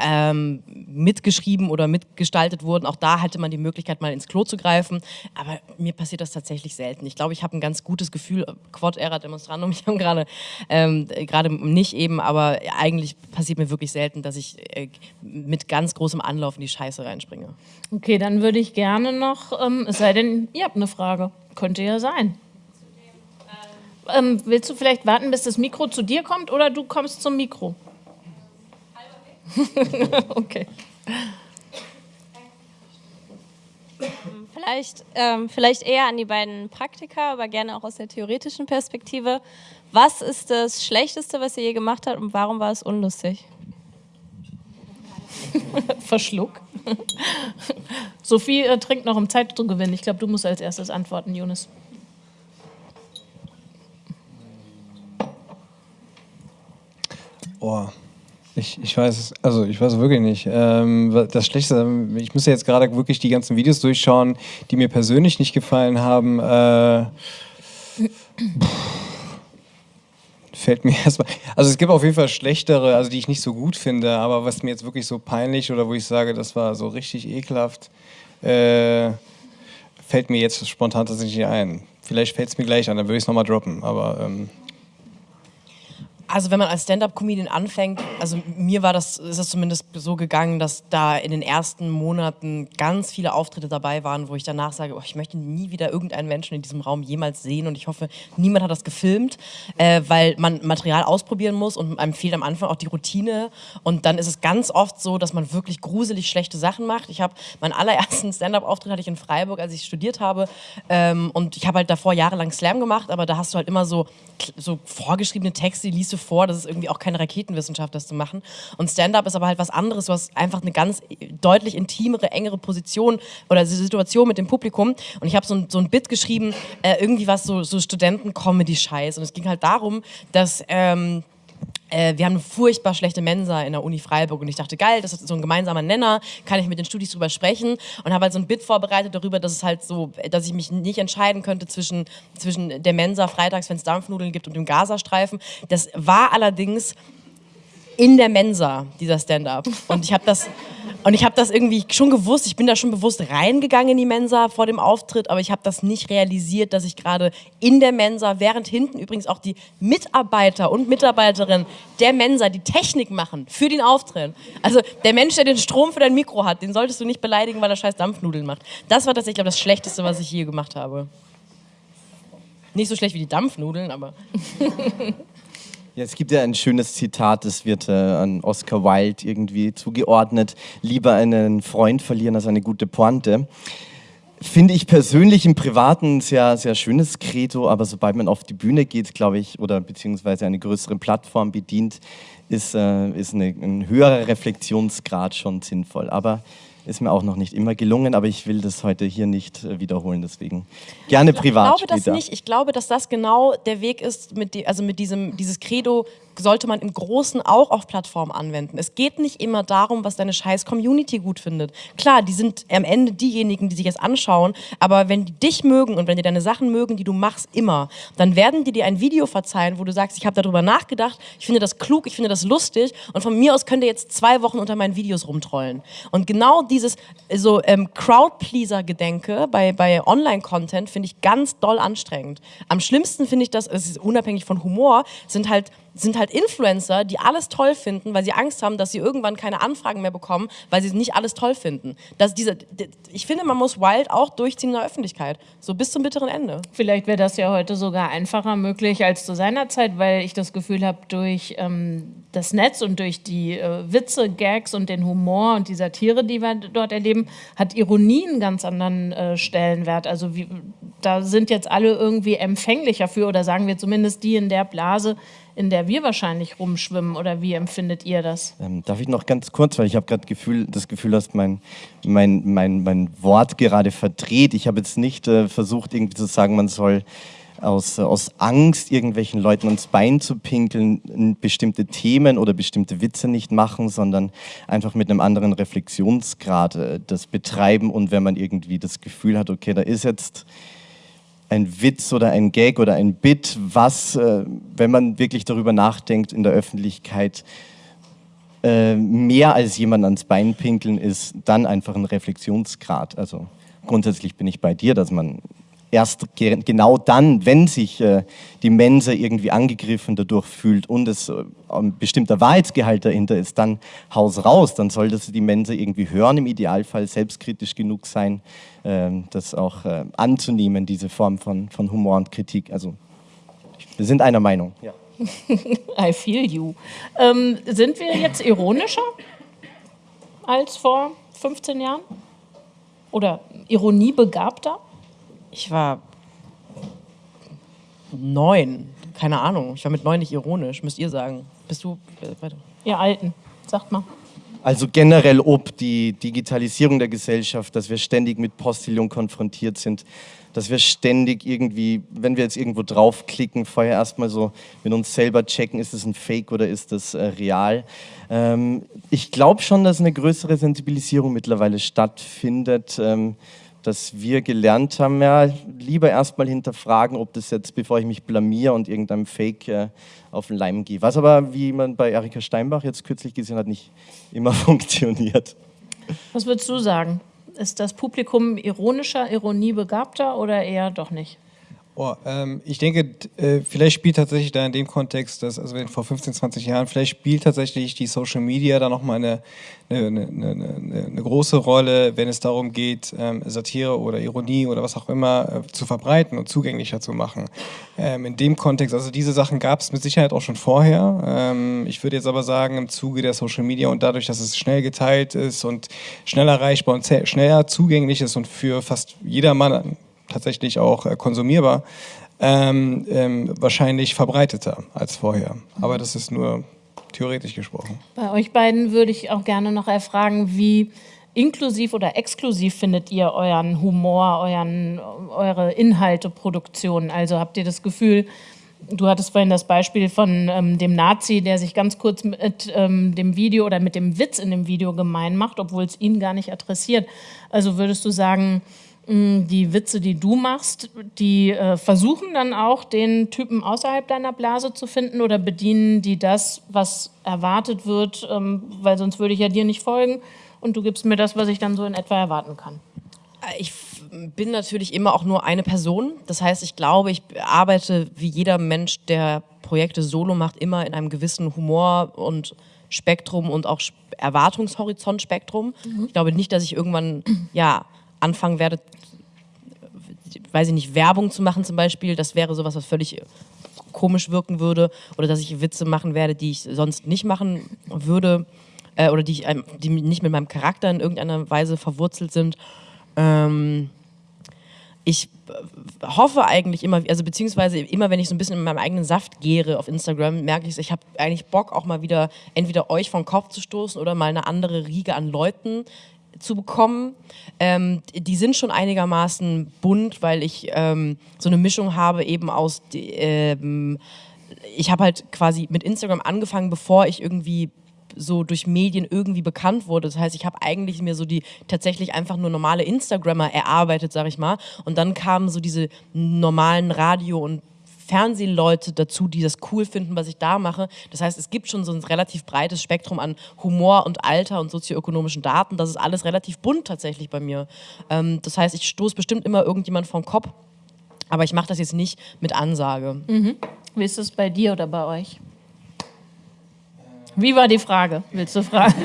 S5: ähm, mitgeschrieben oder mitgestaltet wurden. Auch da hatte man die Möglichkeit, mal ins Klo zu greifen. Aber mir passiert das tatsächlich selten. Ich glaube, ich habe ein ganz gutes Gefühl, Quod era demonstrandum, [laughs] ich habe gerade ähm, nicht eben, aber eigentlich passiert mir wirklich selten, dass ich äh, mit ganz großem Anlauf in die Scheiße reinspringe.
S2: Okay, dann würde ich gerne noch, ähm, es sei denn, ihr habt eine Frage. Könnte ja sein. Ähm, willst du vielleicht warten, bis das Mikro zu dir kommt oder du kommst zum Mikro? [laughs] okay.
S6: Vielleicht, ähm, vielleicht eher an die beiden Praktiker, aber gerne auch aus der theoretischen Perspektive. Was ist das Schlechteste, was ihr je gemacht habt und warum war es unlustig? [laughs]
S2: Verschluck. [laughs] Sophie äh, trinkt noch, um Zeit zu gewinnen. Ich glaube, du musst als erstes antworten, Jonas.
S4: Oh, ich, ich weiß also ich weiß wirklich nicht. Ähm, das Schlechte, ich muss jetzt gerade wirklich die ganzen Videos durchschauen, die mir persönlich nicht gefallen haben. Äh, fällt mir [laughs] erstmal. Also es gibt auf jeden Fall schlechtere, also die ich nicht so gut finde, aber was mir jetzt wirklich so peinlich oder wo ich sage, das war so richtig ekelhaft, äh, fällt mir jetzt spontan tatsächlich ein. Vielleicht fällt es mir gleich an, dann würde ich es nochmal droppen, aber. Ähm,
S5: also wenn man als Stand-up-Comedian anfängt, also mir war das, ist es zumindest so gegangen, dass da in den ersten Monaten ganz viele Auftritte dabei waren, wo ich danach sage, oh, ich möchte nie wieder irgendeinen Menschen in diesem Raum jemals sehen und ich hoffe, niemand hat das gefilmt, äh, weil man Material ausprobieren muss und einem fehlt am Anfang auch die Routine und dann ist es ganz oft so, dass man wirklich gruselig schlechte Sachen macht. Ich habe meinen allerersten Stand-up-Auftritt hatte ich in Freiburg, als ich studiert habe ähm, und ich habe halt davor jahrelang Slam gemacht, aber da hast du halt immer so, so vorgeschriebene Texte, die liest du vor, das ist irgendwie auch keine Raketenwissenschaft, das zu machen. Und Stand-up ist aber halt was anderes, du hast einfach eine ganz deutlich intimere, engere Position oder Situation mit dem Publikum. Und ich habe so, ein, so ein Bit geschrieben, äh, irgendwie was so, so Studenten-Comedy-Scheiß. Und es ging halt darum, dass... Ähm, äh, wir haben eine furchtbar schlechte Mensa in der Uni Freiburg und ich dachte, geil, das ist so ein gemeinsamer Nenner, kann ich mit den Studis drüber sprechen und habe halt so ein Bit vorbereitet darüber, dass es halt so, dass ich mich nicht entscheiden könnte zwischen, zwischen der Mensa freitags, wenn es Dampfnudeln gibt und dem Gazastreifen. Das war allerdings in der Mensa, dieser Stand-up. Und ich habe das, habe das irgendwie schon gewusst, ich bin da schon bewusst reingegangen in die Mensa vor dem Auftritt, aber ich habe das nicht realisiert, dass ich gerade in der Mensa, während hinten übrigens auch die Mitarbeiter und Mitarbeiterinnen der Mensa die Technik machen für den Auftritt. Also der Mensch, der den Strom für dein Mikro hat, den solltest du nicht beleidigen, weil er scheiß Dampfnudeln macht. Das war tatsächlich, glaube das Schlechteste, was ich je gemacht habe. Nicht so schlecht wie die Dampfnudeln, aber... [laughs]
S3: Ja, es gibt ja ein schönes Zitat, das wird äh, an Oscar Wilde irgendwie zugeordnet. Lieber einen Freund verlieren als eine gute Pointe. Finde ich persönlich im Privaten ein sehr, sehr schönes Credo, aber sobald man auf die Bühne geht, glaube ich, oder beziehungsweise eine größere Plattform bedient, ist, äh, ist eine, ein höherer Reflexionsgrad schon sinnvoll. Aber ist mir auch noch nicht immer gelungen, aber ich will das heute hier nicht äh, wiederholen, deswegen gerne privat.
S5: Ich glaube später. das nicht. Ich glaube, dass das genau der Weg ist, mit die, also mit diesem dieses Credo sollte man im Großen auch auf Plattformen anwenden. Es geht nicht immer darum, was deine scheiß Community gut findet. Klar, die sind am Ende diejenigen, die sich das anschauen, aber wenn die dich mögen und wenn die deine Sachen mögen, die du machst, immer, dann werden die dir ein Video verzeihen, wo du sagst, ich habe darüber nachgedacht, ich finde das klug, ich finde das lustig und von mir aus könnt ihr jetzt zwei Wochen unter meinen Videos rumtrollen. Und genau dieses so ähm, Crowdpleaser-Gedenke bei, bei Online-Content finde ich ganz doll anstrengend. Am schlimmsten finde ich das, es ist unabhängig von Humor, sind halt sind halt Influencer, die alles toll finden, weil sie Angst haben, dass sie irgendwann keine Anfragen mehr bekommen, weil sie nicht alles toll finden. Dass diese, ich finde, man muss Wild auch durchziehen in der Öffentlichkeit, so bis zum bitteren Ende.
S2: Vielleicht wäre das ja heute sogar einfacher möglich als zu seiner Zeit, weil ich das Gefühl habe, durch ähm, das Netz und durch die äh, Witze, Gags und den Humor und die Satire, die wir dort erleben, hat Ironie einen ganz anderen äh, Stellenwert. Also wie, da sind jetzt alle irgendwie empfänglicher für oder sagen wir zumindest die in der Blase, in der wir wahrscheinlich rumschwimmen oder wie empfindet ihr das?
S3: Ähm, darf ich noch ganz kurz, weil ich habe gerade Gefühl, das Gefühl, dass mein, mein, mein, mein Wort gerade verdreht. Ich habe jetzt nicht äh, versucht, irgendwie zu sagen, man soll aus, aus Angst, irgendwelchen Leuten ans Bein zu pinkeln, bestimmte Themen oder bestimmte Witze nicht machen, sondern einfach mit einem anderen Reflexionsgrad äh, das betreiben. Und wenn man irgendwie das Gefühl hat, okay, da ist jetzt ein Witz oder ein Gag oder ein Bit, was, äh, wenn man wirklich darüber nachdenkt in der Öffentlichkeit, äh, mehr als jemand ans Bein pinkeln ist, dann einfach ein Reflexionsgrad. Also grundsätzlich bin ich bei dir, dass man erst genau dann, wenn sich äh, die Mensa irgendwie angegriffen dadurch fühlt und es äh, ein bestimmter Wahrheitsgehalt dahinter ist, dann Haus raus, dann soll das die Mensa irgendwie hören, im Idealfall selbstkritisch genug sein, äh, das auch äh, anzunehmen, diese Form von, von Humor und Kritik. Also wir sind einer Meinung. Ja. [laughs]
S2: I feel you. Ähm, sind wir jetzt ironischer als vor 15 Jahren? Oder ironiebegabter?
S5: Ich war neun, keine Ahnung. Ich war mit neun nicht ironisch, müsst ihr sagen. Bist du äh?
S2: Ihr Alten, sagt mal.
S3: Also generell ob die Digitalisierung der Gesellschaft, dass wir ständig mit Postillon konfrontiert sind, dass wir ständig irgendwie, wenn wir jetzt irgendwo draufklicken, vorher erstmal so mit uns selber checken, ist das ein Fake oder ist das äh, real. Ähm, ich glaube schon, dass eine größere Sensibilisierung mittlerweile stattfindet. Ähm, dass wir gelernt haben, ja, lieber erstmal hinterfragen, ob das jetzt, bevor ich mich blamier und irgendeinem Fake äh, auf den Leim gehe. Was aber, wie man bei Erika Steinbach jetzt kürzlich gesehen hat, nicht immer [laughs] funktioniert.
S2: Was würdest du sagen? Ist das Publikum ironischer, ironiebegabter oder eher doch nicht?
S4: Oh, ähm, ich denke, äh, vielleicht spielt tatsächlich da in dem Kontext, dass, also vor 15, 20 Jahren, vielleicht spielt tatsächlich die Social Media da nochmal eine, eine, eine, eine, eine große Rolle, wenn es darum geht, ähm, Satire oder Ironie oder was auch immer äh, zu verbreiten und zugänglicher zu machen. Ähm, in dem Kontext, also diese Sachen gab es mit Sicherheit auch schon vorher. Ähm, ich würde jetzt aber sagen, im Zuge der Social Media und dadurch, dass es schnell geteilt ist und schnell erreichbar und schneller zugänglich ist und für fast jedermann tatsächlich auch äh, konsumierbar, ähm, ähm, wahrscheinlich verbreiteter als vorher. Aber das ist nur theoretisch gesprochen.
S2: Bei euch beiden würde ich auch gerne noch erfragen, wie inklusiv oder exklusiv findet ihr euren Humor, euren, eure Inhalteproduktion? Also habt ihr das Gefühl, du hattest vorhin das Beispiel von ähm, dem Nazi, der sich ganz kurz mit ähm, dem Video oder mit dem Witz in dem Video gemein macht, obwohl es ihn gar nicht adressiert. Also würdest du sagen, die Witze, die du machst, die äh, versuchen dann auch, den Typen außerhalb deiner Blase zu finden oder bedienen die das, was erwartet wird, ähm, weil sonst würde ich ja dir nicht folgen und du gibst mir das, was ich dann so in etwa erwarten kann.
S5: Äh, ich bin natürlich immer auch nur eine Person. Das heißt, ich glaube, ich arbeite wie jeder Mensch, der Projekte solo macht, immer in einem gewissen Humor und Spektrum und auch Erwartungshorizont-Spektrum. Mhm. Ich glaube nicht, dass ich irgendwann ja anfangen werde, weiß ich nicht, Werbung zu machen zum Beispiel, das wäre sowas, was völlig komisch wirken würde. Oder dass ich Witze machen werde, die ich sonst nicht machen würde. Äh, oder die, ich, die nicht mit meinem Charakter in irgendeiner Weise verwurzelt sind. Ähm, ich hoffe eigentlich immer, also beziehungsweise immer, wenn ich so ein bisschen in meinem eigenen Saft gehre auf Instagram, merke ich, ich habe eigentlich Bock, auch mal wieder entweder euch vom Kopf zu stoßen oder mal eine andere Riege an Leuten zu bekommen. Ähm, die sind schon einigermaßen bunt, weil ich ähm, so eine Mischung habe eben aus, ähm, ich habe halt quasi mit Instagram angefangen, bevor ich irgendwie so durch Medien irgendwie bekannt wurde. Das heißt, ich habe eigentlich mir so die tatsächlich einfach nur normale Instagrammer erarbeitet, sag ich mal. Und dann kamen so diese normalen Radio- und Fernsehleute dazu, die das cool finden, was ich da mache. Das heißt, es gibt schon so ein relativ breites Spektrum an Humor und Alter und sozioökonomischen Daten. Das ist alles relativ bunt tatsächlich bei mir. Ähm, das heißt, ich stoße bestimmt immer irgendjemand vom Kopf, aber ich mache das jetzt nicht mit Ansage.
S2: Mhm. Wie ist es bei dir oder bei euch? Wie war die Frage? Willst du fragen? [laughs]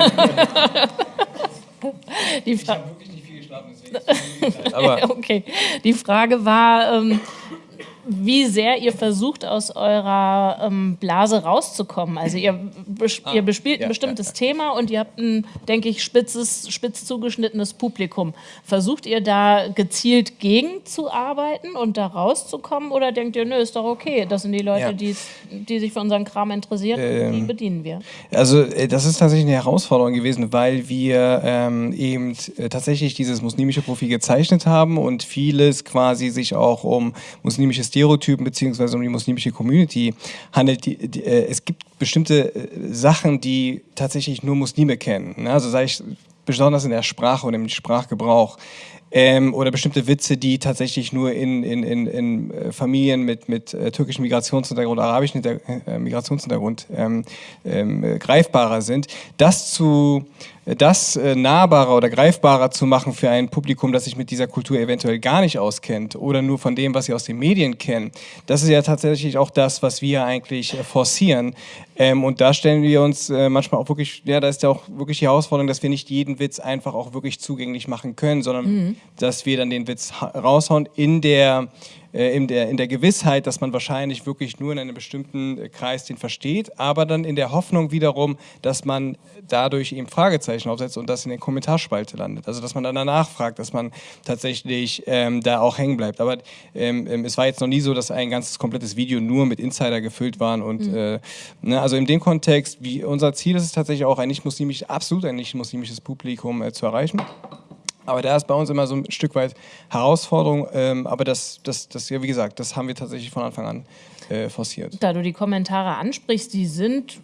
S2: die Fra
S4: wirklich nicht viel geschlafen, deswegen. [laughs]
S1: Aber
S2: okay. Die Frage war, ähm, wie sehr ihr versucht, aus eurer ähm, Blase rauszukommen. Also ihr, bes ihr bespielt
S1: ja,
S2: ein bestimmtes
S1: ja, ja.
S2: Thema und ihr habt ein, denke ich, spitzes, spitz zugeschnittenes Publikum. Versucht ihr da gezielt gegen zu arbeiten und da rauszukommen oder denkt ihr, nö, ist doch okay, das sind die Leute, die, die sich für unseren Kram interessieren, und die bedienen wir.
S4: Also äh, das ist tatsächlich eine Herausforderung gewesen, weil wir ähm, eben äh, tatsächlich dieses muslimische Profil gezeichnet haben und vieles quasi sich auch um muslimische Stereotypen beziehungsweise um die muslimische Community handelt. Die, die, äh, es gibt bestimmte äh, Sachen, die tatsächlich nur Muslime kennen. Ne? Also sei ich besonders in der Sprache und im Sprachgebrauch. Ähm, oder bestimmte Witze, die tatsächlich nur in, in, in, in äh, Familien mit, mit äh, türkischem Migrationshintergrund, arabischem Hinter Migrationshintergrund ähm, ähm, äh, greifbarer sind. Das zu das äh, nahbarer oder greifbarer zu machen für ein Publikum, das sich mit dieser Kultur eventuell gar nicht auskennt oder nur von dem, was sie aus den Medien kennen, das ist ja tatsächlich auch das, was wir eigentlich äh, forcieren. Ähm, und da stellen wir uns äh, manchmal auch wirklich, ja, da ist ja auch wirklich die Herausforderung, dass wir nicht jeden Witz einfach auch wirklich zugänglich machen können, sondern dass wir dann den Witz ha- raushauen in der in der, in der Gewissheit, dass man wahrscheinlich wirklich nur in einem bestimmten äh, Kreis den versteht, aber dann in der Hoffnung wiederum, dass man dadurch eben Fragezeichen aufsetzt und das in der Kommentarspalte landet. Also dass man dann danach fragt, dass man tatsächlich ähm, da auch hängen bleibt. Aber ähm, ähm, es war jetzt noch nie so, dass ein ganzes komplettes Video nur mit Insider gefüllt waren und äh, ne, also in dem Kontext, wie unser Ziel ist es tatsächlich auch ein nicht muslimisch, absolut ein nicht muslimisches Publikum äh, zu erreichen. Aber da ist bei uns immer so ein Stück weit Herausforderung. Ähm, aber das, das, das, ja, wie gesagt, das haben wir tatsächlich von Anfang an äh, forciert.
S2: Da du die Kommentare ansprichst, die sind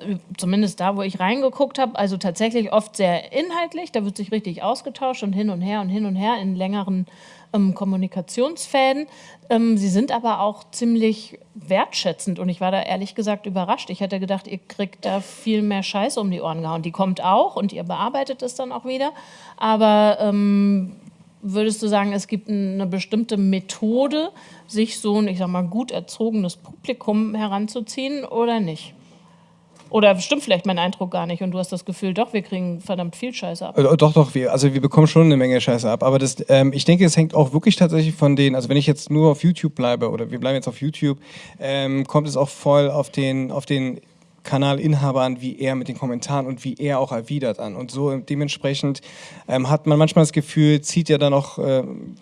S2: äh, zumindest da, wo ich reingeguckt habe, also tatsächlich oft sehr inhaltlich. Da wird sich richtig ausgetauscht und hin und her und hin und her in längeren ähm, Kommunikationsfäden. Ähm, sie sind aber auch ziemlich wertschätzend und ich war da ehrlich gesagt überrascht. Ich hätte gedacht, ihr kriegt da viel mehr Scheiße um die Ohren gehauen. Die kommt auch und ihr bearbeitet es dann auch wieder. Aber ähm, würdest du sagen, es gibt eine bestimmte Methode, sich so ein, ich sag mal, gut erzogenes Publikum heranzuziehen oder nicht? Oder stimmt vielleicht mein Eindruck gar nicht und du hast das Gefühl, doch, wir kriegen verdammt viel Scheiße ab.
S4: Äh, Doch, doch, wir, also wir bekommen schon eine Menge Scheiße ab. Aber das, ähm, ich denke, es hängt auch wirklich tatsächlich von den, also wenn ich jetzt nur auf YouTube bleibe oder wir bleiben jetzt auf YouTube, ähm, kommt es auch voll auf den, auf den Kanalinhaber an, wie er mit den Kommentaren und wie er auch erwidert an. Und so dementsprechend ähm, hat man manchmal das Gefühl, zieht ja dann auch ähm,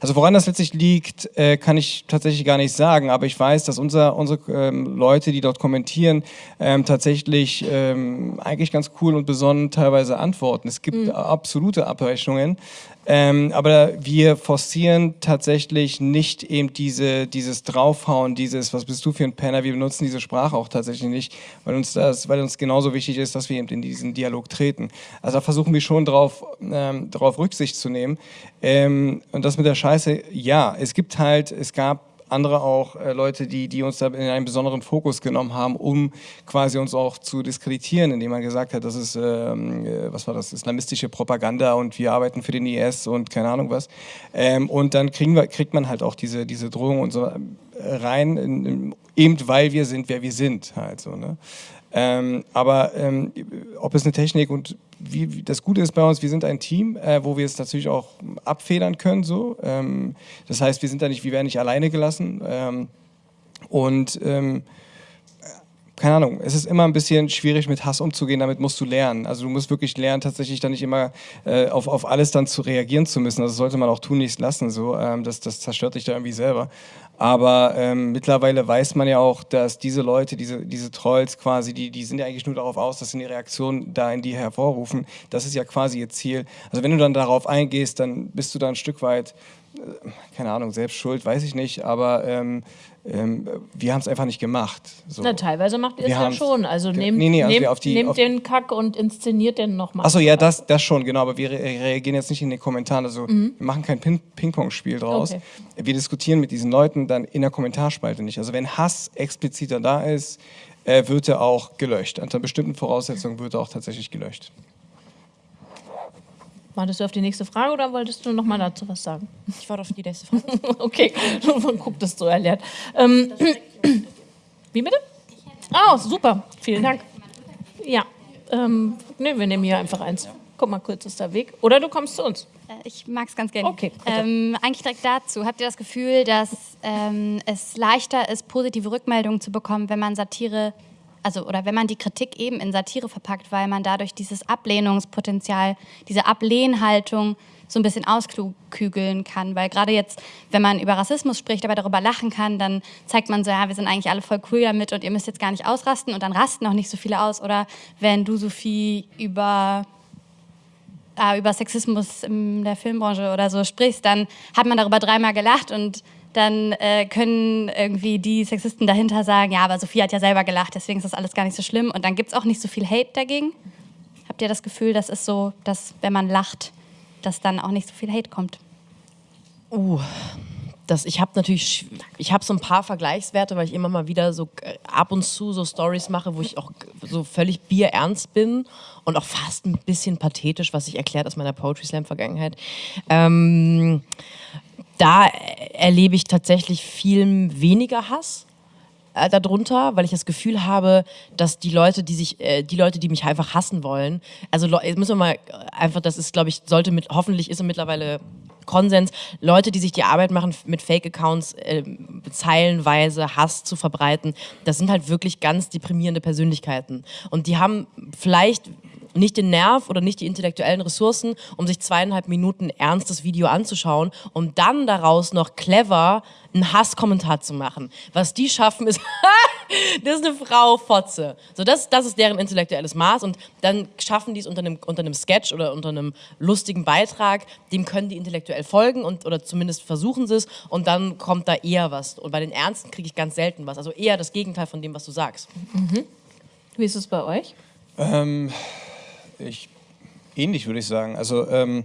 S4: also woran das letztlich liegt, äh, kann ich tatsächlich gar nicht sagen, aber ich weiß, dass unser, unsere ähm, Leute, die dort kommentieren, ähm, tatsächlich ähm, eigentlich ganz cool und besonnen teilweise antworten. Es gibt absolute Abweichungen, ähm, aber wir forcieren tatsächlich nicht eben diese, dieses Draufhauen, dieses, was bist du für ein Penner, wir benutzen diese Sprache auch tatsächlich nicht, weil uns das, weil uns genauso wichtig ist, dass wir eben in diesen Dialog treten. Also da versuchen wir schon drauf, ähm, drauf Rücksicht zu nehmen. Ähm, und das mit der Scheiße, ja, es gibt halt, es gab andere auch äh, Leute, die, die uns da in einen besonderen Fokus genommen haben, um quasi uns auch zu diskreditieren, indem man gesagt hat, das ist, ähm, äh, was war das, islamistische Propaganda und wir arbeiten für den IS und keine Ahnung was. Ähm, und dann kriegen wir, kriegt man halt auch diese, diese Drohung und so äh, rein, in, in, eben weil wir sind, wer wir sind halt so. Ne? Ähm, aber ähm, ob es eine Technik und wie, wie, das Gute ist bei uns, wir sind ein Team, äh, wo wir es natürlich auch abfedern können. So. Ähm, das heißt, wir sind da nicht, wir werden nicht alleine gelassen. Ähm, und ähm, keine Ahnung, es ist immer ein bisschen schwierig mit Hass umzugehen, damit musst du lernen. Also du musst wirklich lernen, tatsächlich dann nicht immer äh, auf, auf alles dann zu reagieren zu müssen. Das sollte man auch tun, nichts lassen. So. Ähm, das, das zerstört dich da irgendwie selber. Aber ähm, mittlerweile weiß man ja auch, dass diese Leute, diese, diese Trolls quasi, die, die sind ja eigentlich nur darauf aus, dass sie eine Reaktion da in die hervorrufen. Das ist ja quasi ihr Ziel. Also wenn du dann darauf eingehst, dann bist du da ein Stück weit, keine Ahnung, selbst schuld, weiß ich nicht, aber ähm, ähm, wir haben es einfach nicht gemacht. So.
S2: Na, teilweise macht ihr es ja schon. Also nehmt,
S4: nee, nee, also
S2: nehmt,
S4: die-
S2: nehmt den Kack und inszeniert den nochmal.
S4: Achso, ja, das, das schon, genau, aber wir re reagieren jetzt nicht in den Kommentaren. Also wir machen kein Ping- Ping-Pong-Spiel draus.
S2: Okay.
S4: Wir diskutieren mit diesen Leuten dann in der Kommentarspalte nicht. Also wenn Hass expliziter da ist, äh, wird er auch gelöscht. Unter bestimmten Voraussetzungen wird er auch tatsächlich gelöscht.
S2: Wartest du auf die nächste Frage oder wolltest du nochmal dazu was sagen?
S5: Ich warte auf die nächste Frage. [laughs]
S2: okay, [laughs] man guckt das so erklärt. Ähm, wie bitte? Oh, super, vielen Dank. Ja, ähm, ne, wir nehmen hier einfach eins. Guck mal, kürzester Weg. Oder du kommst zu uns.
S7: Äh, Ich mag es ganz gerne.
S2: Okay,
S7: ähm, eigentlich direkt dazu. Habt ihr das Gefühl, dass ähm, es leichter ist, positive Rückmeldungen zu bekommen, wenn man Satire, also oder wenn man die Kritik eben in Satire verpackt, weil man dadurch dieses Ablehnungspotenzial, diese Ablehnhaltung so ein bisschen auskügeln kann. Weil gerade jetzt, wenn man über Rassismus spricht, aber darüber lachen kann, dann zeigt man so, ja, wir sind eigentlich alle voll cool damit und ihr müsst jetzt gar nicht ausrasten und dann rasten auch nicht so viele aus. Oder wenn du, Sophie, über äh, über Sexismus in der Filmbranche oder so sprichst, dann hat man darüber dreimal gelacht und dann äh, können irgendwie die Sexisten dahinter sagen, ja, aber Sophie hat ja selber gelacht, deswegen ist das alles gar nicht so schlimm. Und dann gibt es auch nicht so viel Hate dagegen. Habt ihr das Gefühl, das ist so, dass wenn man lacht, dass dann auch nicht so viel Hate kommt?
S5: Uh, das, ich habe natürlich, ich habe so ein paar Vergleichswerte, weil ich immer mal wieder so äh, ab und zu so Stories mache, wo ich auch so völlig bierernst bin und auch fast ein bisschen pathetisch, was sich erklärt aus meiner Poetry Slam Vergangenheit. Ähm, da erlebe ich tatsächlich viel weniger Hass äh, darunter, weil ich das Gefühl habe, dass die Leute, die sich, äh, die Leute, die mich einfach hassen wollen, also jetzt müssen wir mal äh, einfach, das ist, glaube ich, sollte mit, hoffentlich ist es mittlerweile Konsens, Leute, die sich die Arbeit machen, mit Fake-Accounts äh, zeilenweise Hass zu verbreiten, das sind halt wirklich ganz deprimierende Persönlichkeiten. Und die haben vielleicht nicht den Nerv oder nicht die intellektuellen Ressourcen, um sich zweieinhalb Minuten ernstes Video anzuschauen, um dann daraus noch clever einen Hasskommentar zu machen. Was die schaffen, ist, [laughs] das ist eine Frau Fotze. So, das, das ist deren intellektuelles Maß und dann schaffen die es unter einem, unter einem Sketch oder unter einem lustigen Beitrag, dem können die intellektuell folgen und, oder zumindest versuchen sie es und dann kommt da eher was. Und bei den Ernsten kriege ich ganz selten was. Also eher das Gegenteil von dem, was du sagst.
S2: Wie ist es bei euch?
S4: Ähm, ich, ähnlich würde ich sagen. Also ähm,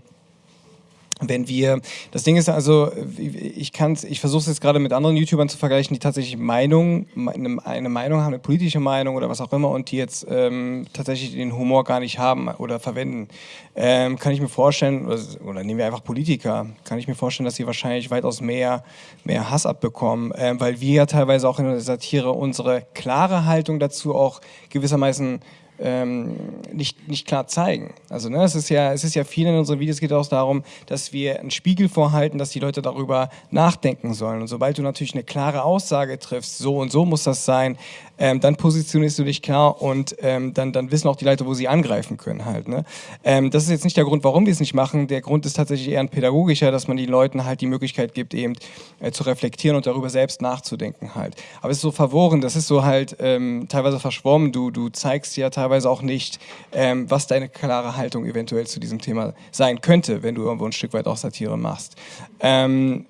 S4: wenn wir, das Ding ist also, ich kann ich versuche es jetzt gerade mit anderen YouTubern zu vergleichen, die tatsächlich Meinung, eine, eine Meinung haben, eine politische Meinung oder was auch immer und die jetzt ähm, tatsächlich den Humor gar nicht haben oder verwenden. Ähm, kann ich mir vorstellen, oder, oder nehmen wir einfach Politiker, kann ich mir vorstellen, dass sie wahrscheinlich weitaus mehr, mehr Hass abbekommen, ähm, weil wir ja teilweise auch in der Satire unsere klare Haltung dazu auch gewissermaßen ähm, nicht, nicht klar zeigen. Also ne, es ist ja, es ist ja viel in unseren Videos geht auch darum, dass wir einen Spiegel vorhalten, dass die Leute darüber nachdenken sollen. Und sobald du natürlich eine klare Aussage triffst, so und so muss das sein, ähm, dann positionierst du dich klar und ähm, dann, dann wissen auch die Leute, wo sie angreifen können halt. Ne? Ähm, das ist jetzt nicht der Grund, warum wir es nicht machen. Der Grund ist tatsächlich eher ein pädagogischer, dass man den Leuten halt die Möglichkeit gibt, eben äh, zu reflektieren und darüber selbst nachzudenken halt. Aber es ist so verworren, das ist so halt ähm, teilweise verschwommen. Du, du zeigst ja teilweise auch nicht, ähm, was deine klare Haltung eventuell zu diesem Thema sein könnte, wenn du irgendwo ein Stück weit auch Satire machst. Ähm,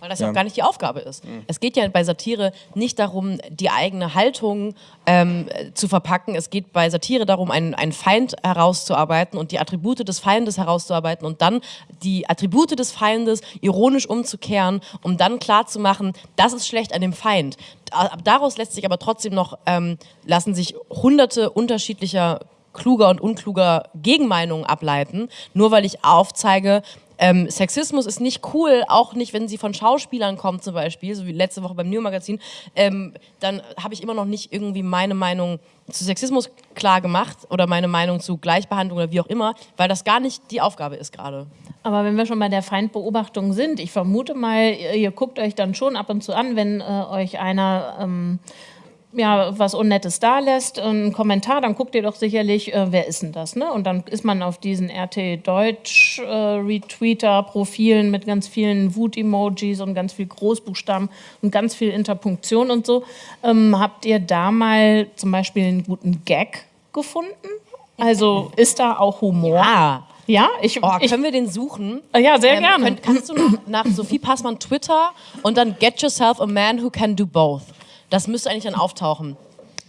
S5: Weil das ja
S4: Ja.
S5: auch gar nicht die Aufgabe ist. Es geht ja bei Satire nicht darum, die eigene Haltung ähm, zu verpacken. Es geht bei Satire darum, einen, einen Feind herauszuarbeiten und die Attribute des Feindes herauszuarbeiten und dann die Attribute des Feindes ironisch umzukehren, um dann klarzumachen, das ist schlecht an dem Feind. Da- Daraus lässt sich aber trotzdem noch, ähm, lassen sich hunderte unterschiedlicher kluger und unkluger Gegenmeinungen ableiten, nur weil ich aufzeige, ähm, Sexismus ist nicht cool, auch nicht, wenn sie von Schauspielern kommt zum Beispiel, so wie letzte Woche beim New Magazin, ähm, dann habe ich immer noch nicht irgendwie meine Meinung zu Sexismus klar gemacht oder meine Meinung zu Gleichbehandlung oder wie auch immer, weil das gar nicht die Aufgabe ist gerade.
S2: Aber wenn wir schon bei der Feindbeobachtung sind, ich vermute mal, ihr, ihr guckt euch dann schon ab und zu an, wenn äh, euch einer ähm, ja, was Unnettes da lässt, einen Kommentar, dann guckt ihr doch sicherlich, äh, wer ist denn das? Ne? Und dann ist man auf diesen RT Deutsch äh, Retweeter-Profilen mit ganz vielen Wut-Emojis und ganz viel Großbuchstaben und ganz viel Interpunktion und so. Ähm, habt ihr da mal zum Beispiel einen guten Gag gefunden? Also ist da auch Humor?
S5: Ah,
S2: Ja, ich,
S5: oh,
S2: ich
S5: können wir den suchen?
S2: ja, sehr
S5: Ähm,
S2: gerne.
S5: könnt- kannst du nach, nach Sophie Passmann Twitter und dann Get Yourself a Man Who Can Do Both. Das müsste eigentlich dann auftauchen.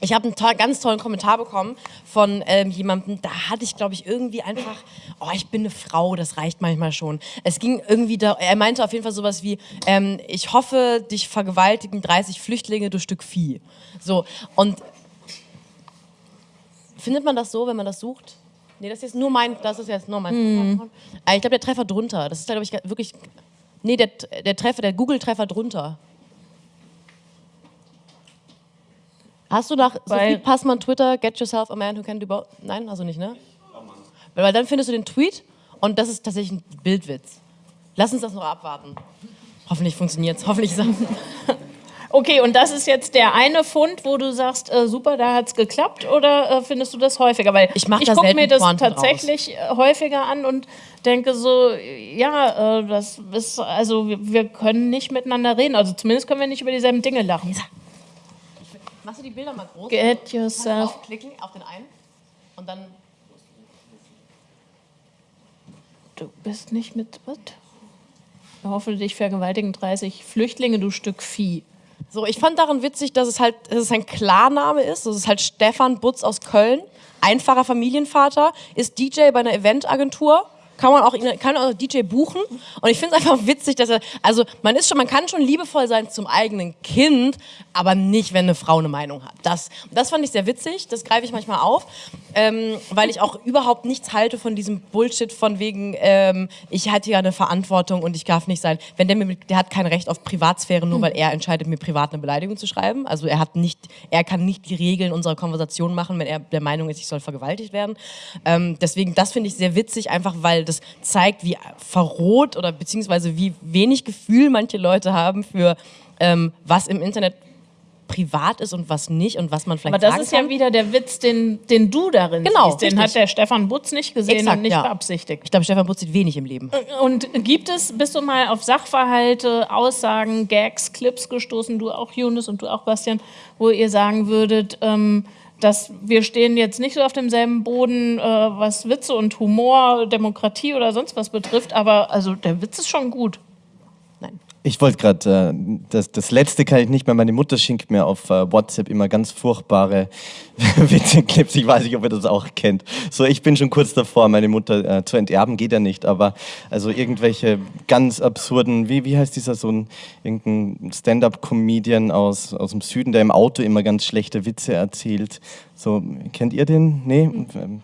S5: Ich habe einen to ganz tollen Kommentar bekommen von ähm, jemandem, da hatte ich, glaube ich, irgendwie einfach, oh, ich bin eine Frau, das reicht manchmal schon. Es ging irgendwie, da, er meinte auf jeden Fall sowas wie, ähm, ich hoffe, dich vergewaltigen 30 Flüchtlinge, du Stück Vieh. So, und findet man das so, wenn man das sucht? Nee, das ist jetzt nur mein, das ist jetzt nur mein. Äh, Ich glaube, der Treffer drunter. Das ist, glaube ich, wirklich. Nee, der, der Treffer, der Google-Treffer drunter. Hast du nach Sophie Passmann Twitter, get yourself a man who can do both? Nein, also nicht, ne? Weil, weil dann findest du den Tweet und das ist tatsächlich ein Bildwitz. Lass uns das noch abwarten. Hoffentlich funktioniert's. Hoffentlich ist [laughs]
S2: Okay, und das ist jetzt der eine Fund, wo du sagst, äh, super, da hat's geklappt, oder äh, findest du das häufiger? Weil
S5: Ich
S2: ich gucke mir das
S5: Pointen
S2: tatsächlich äh, häufiger an und denke so, ja, äh, das ist, also wir, wir können nicht miteinander reden. Also zumindest können wir nicht über dieselben Dinge lachen.
S5: Machst du die Bilder mal groß?
S2: Get yourself.
S5: Aufklicken auf den einen und dann.
S2: Du bist nicht mit, was? Ich hoffe, dich vergewaltigen 30 Flüchtlinge, du Stück Vieh.
S5: So, ich fand daran witzig, dass es halt, dass es ein Klarname ist. Das ist halt Stefan Butz aus Köln. Einfacher Familienvater, ist DJ bei einer Eventagentur. Kann man auch, kann auch DJ buchen. Und ich finde es einfach witzig, dass er, also man ist schon, man kann schon liebevoll sein zum eigenen Kind, aber nicht, wenn eine Frau eine Meinung hat. Das, das fand ich sehr witzig. Das greife ich manchmal auf, ähm, weil ich auch überhaupt nichts halte von diesem Bullshit von wegen, ähm, ich hatte ja eine Verantwortung und ich darf nicht sein. Wenn der mir, der hat kein Recht auf Privatsphäre, nur weil er entscheidet, mir privat eine Beleidigung zu schreiben. Also er hat nicht, er kann nicht die Regeln unserer Konversation machen, wenn er der Meinung ist, ich soll vergewaltigt werden. Ähm, deswegen, das finde ich sehr witzig, einfach weil das zeigt, wie verroht oder beziehungsweise wie wenig Gefühl manche Leute haben für ähm, was im Internet privat ist und was nicht und was man vielleicht
S2: Aber das ist
S5: kann.
S2: ja wieder der Witz, den, den du darin
S5: Genau,
S2: siehst. Den
S5: richtig.
S2: hat der Stefan Butz nicht gesehen
S5: Exakt,
S2: und nicht
S5: ja.
S2: beabsichtigt.
S5: Ich glaube, Stefan Butz sieht wenig im Leben.
S2: Und gibt es, bist du mal auf Sachverhalte, Aussagen, Gags, Clips gestoßen, du auch, Jonas, und du auch, Bastian, wo ihr sagen würdet, ähm, dass wir stehen jetzt nicht so auf demselben Boden, äh, was Witze und Humor, Demokratie oder sonst was betrifft, aber also der Witz ist schon gut.
S3: Ich wollte gerade, äh, das, das letzte kann ich nicht mehr. Meine Mutter schenkt mir auf äh, WhatsApp immer ganz furchtbare [laughs] Witzeclips. Ich weiß nicht, ob ihr das auch kennt. So, ich bin schon kurz davor, meine Mutter äh, zu enterben, geht ja nicht, aber also irgendwelche ganz absurden, wie, wie heißt dieser so ein irgendein Stand-up-Comedian aus, aus dem Süden, der im Auto immer ganz schlechte Witze erzählt. So, kennt ihr den? Nee? Ähm,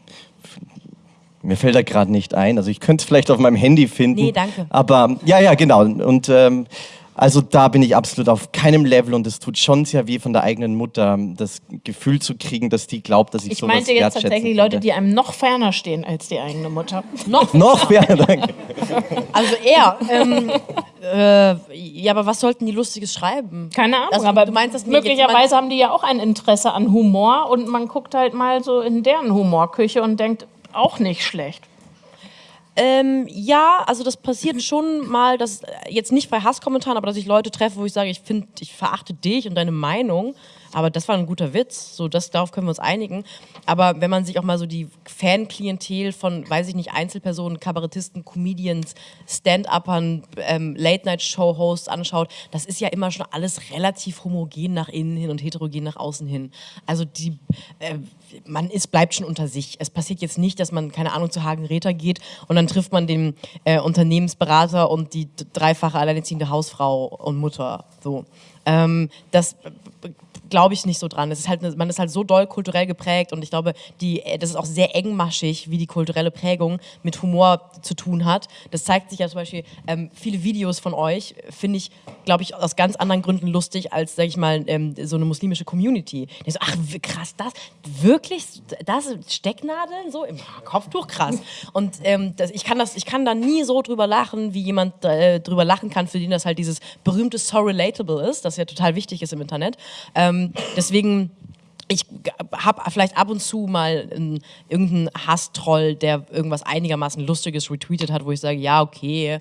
S3: Mir fällt er gerade nicht ein. Also ich könnte es vielleicht auf meinem Handy finden.
S5: Nee, danke.
S3: Aber ja, ja, genau. Und ähm, also da bin ich absolut auf keinem Level und es tut schon sehr weh von der eigenen Mutter, das Gefühl zu kriegen, dass die glaubt, dass ich,
S2: Ich
S3: sowas
S2: meinte jetzt tatsächlich Leute,
S3: könnte.
S2: die einem noch ferner stehen als die eigene Mutter. [laughs]
S5: Noch
S3: Noch mehr, danke.
S5: Also er. ähm, äh, ja, aber was sollten die Lustiges schreiben?
S2: Keine Ahnung,
S5: Also,
S2: aber
S5: du meinst, dass
S2: möglicherweise haben die ja auch ein Interesse an Humor und man guckt halt mal so in deren Humorküche und denkt, auch nicht schlecht.
S5: Ähm, ja, also das passiert schon mal, dass äh, jetzt nicht bei Hasskommentaren, aber dass ich Leute treffe, wo ich sage, ich finde, ich verachte dich und deine Meinung, aber das war ein guter Witz, so das darauf können wir uns einigen. Aber wenn man sich auch mal so die Fanklientel von, weiß ich nicht, Einzelpersonen, Kabarettisten, Comedians, Stand-Uppern, ähm, Late-Night-Show-Hosts anschaut, das ist ja immer schon alles relativ homogen nach innen hin und heterogen nach außen hin. Also die, äh, man ist, bleibt schon unter sich. Es passiert jetzt nicht, dass man, keine Ahnung, zu Hagen Räther geht und dann trifft man den äh, Unternehmensberater und die dreifache alleinerziehende Hausfrau und Mutter. So. Ähm, das glaube ich nicht so dran. Es ist halt, man ist halt so doll kulturell geprägt und ich glaube, die, das ist auch sehr engmaschig, wie die kulturelle Prägung mit Humor zu tun hat. Das zeigt sich ja zum Beispiel, ähm, viele Videos von euch finde ich, glaube ich, aus ganz anderen Gründen lustig als, sage ich mal, ähm, so eine muslimische Community. Die so, ach krass, das, wirklich, das Stecknadeln so im Kopftuch, krass. Und ähm, das, ich, kann das, ich kann da nie so drüber lachen, wie jemand äh, drüber lachen kann, für den das halt dieses berühmte So Relatable ist, das ja total wichtig ist im Internet. Ähm, deswegen ich habe vielleicht ab und zu mal einen, irgendeinen Hasstroll, der irgendwas einigermaßen Lustiges retweetet hat, wo ich sage, ja, okay,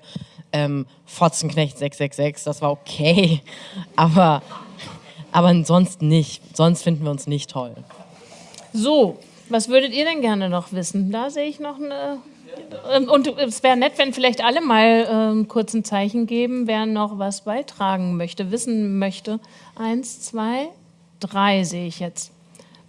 S5: ähm, Fotzenknecht 666, das war okay, [laughs] aber, aber ansonsten nicht. Sonst finden wir uns nicht toll.
S2: So, was würdet ihr denn gerne noch wissen? Da sehe ich noch eine. Ähm, Und es wäre nett, wenn vielleicht alle mal ähm, kurz ein Zeichen geben, wer noch was beitragen möchte, wissen möchte. Eins, zwei, drei sehe ich jetzt.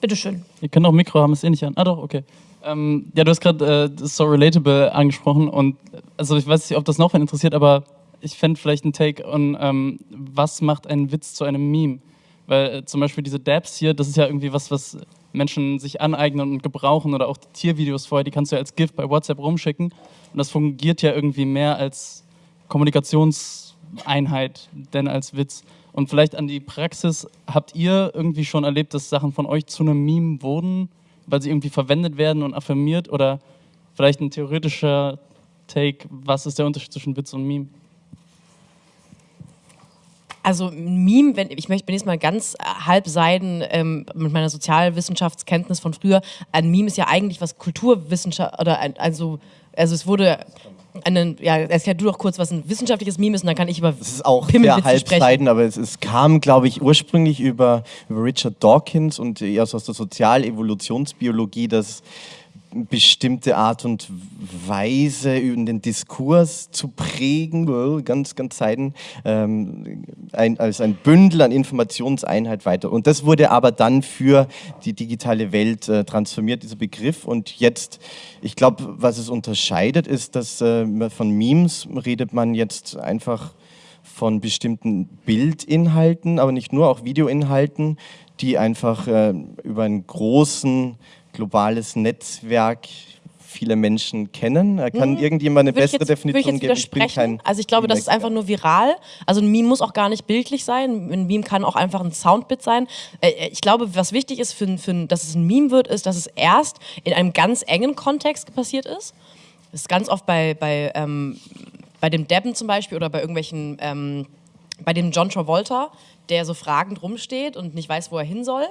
S2: Bitteschön.
S8: Ihr könnt auch Mikro haben, ist eh nicht an. Ah doch, okay. Ähm, ja, du hast gerade äh, So Relatable angesprochen und also ich weiß nicht, ob das noch wen interessiert, aber ich fände vielleicht einen Take on, ähm, was macht einen Witz zu einem Meme? Weil äh, zum Beispiel diese Dabs hier, das ist ja irgendwie was, was Menschen sich aneignen und gebrauchen oder auch die Tiervideos vorher, die kannst du ja als GIF bei WhatsApp rumschicken und das fungiert ja irgendwie mehr als Einheit denn als Witz? Und vielleicht an die Praxis, habt ihr irgendwie schon erlebt, dass Sachen von euch zu einem Meme wurden, weil sie irgendwie verwendet werden und affirmiert? Oder vielleicht ein theoretischer Take, was ist der Unterschied zwischen Witz und Meme?
S5: Also Meme, wenn, ich möchte, bin jetzt mal ganz halbseiden ähm, mit meiner Sozialwissenschaftskenntnis von früher. Ein Meme ist ja eigentlich was Kulturwissenschaft oder ein, also also es wurde einen, ja, erklär du doch kurz, was ein wissenschaftliches Meme ist und dann kann ich über
S3: Es ist auch sehr halbseiden, aber es, es kam, glaube ich, ursprünglich über, über Richard Dawkins und eher aus der Sozialevolutionsbiologie, dass bestimmte Art und Weise über den Diskurs zu prägen, ganz, ganz Seiten, ähm, ein, als ein Bündel an Informationseinheit weiter. Und das wurde aber dann für die digitale Welt äh, transformiert, dieser Begriff. Und jetzt, ich glaube, was es unterscheidet, ist, dass äh, von Memes redet man jetzt einfach von bestimmten Bildinhalten, aber nicht nur, auch Videoinhalten, die einfach äh, über einen großen globales Netzwerk viele Menschen kennen. Er kann irgendjemand eine
S5: ich
S3: bessere
S5: jetzt, ich
S3: Definition
S5: jetzt
S3: geben? Ich bin kein
S5: Also ich glaube, das ist einfach nur viral. Also ein Meme muss auch gar nicht bildlich sein. Ein Meme kann auch einfach ein Soundbit sein. Äh, Ich glaube, was wichtig ist, für, für, dass es ein Meme wird, ist, dass es erst in einem ganz engen Kontext passiert ist. Das ist ganz oft bei, bei, ähm, bei dem Debben zum Beispiel oder bei irgendwelchen, ähm, bei dem John Travolta, der so fragend rumsteht und nicht weiß, wo er hin soll.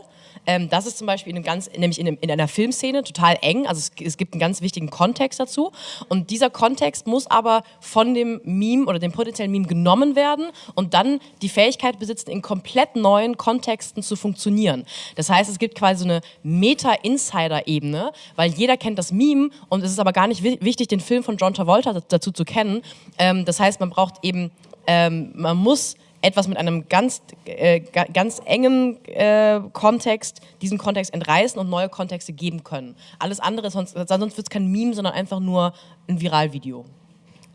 S5: Ähm, das ist zum Beispiel in einem ganz, nämlich in, einem, in einer Filmszene total eng. Also es, es gibt einen ganz wichtigen Kontext dazu. Und dieser Kontext muss aber von dem Meme oder dem potenziellen Meme genommen werden und dann die Fähigkeit besitzen, in komplett neuen Kontexten zu funktionieren. Das heißt, es gibt quasi so eine Meta-Insider-Ebene, weil jeder kennt das Meme und es ist aber gar nicht wi- wichtig, den Film von John Travolta dazu zu kennen. Ähm, das heißt, man braucht eben, ähm, man muss etwas mit einem ganz, äh, ga- ganz engen äh, Kontext, diesen Kontext entreißen und neue Kontexte geben können. Alles andere, sonst, sonst wird es kein Meme, sondern einfach nur ein Viralvideo.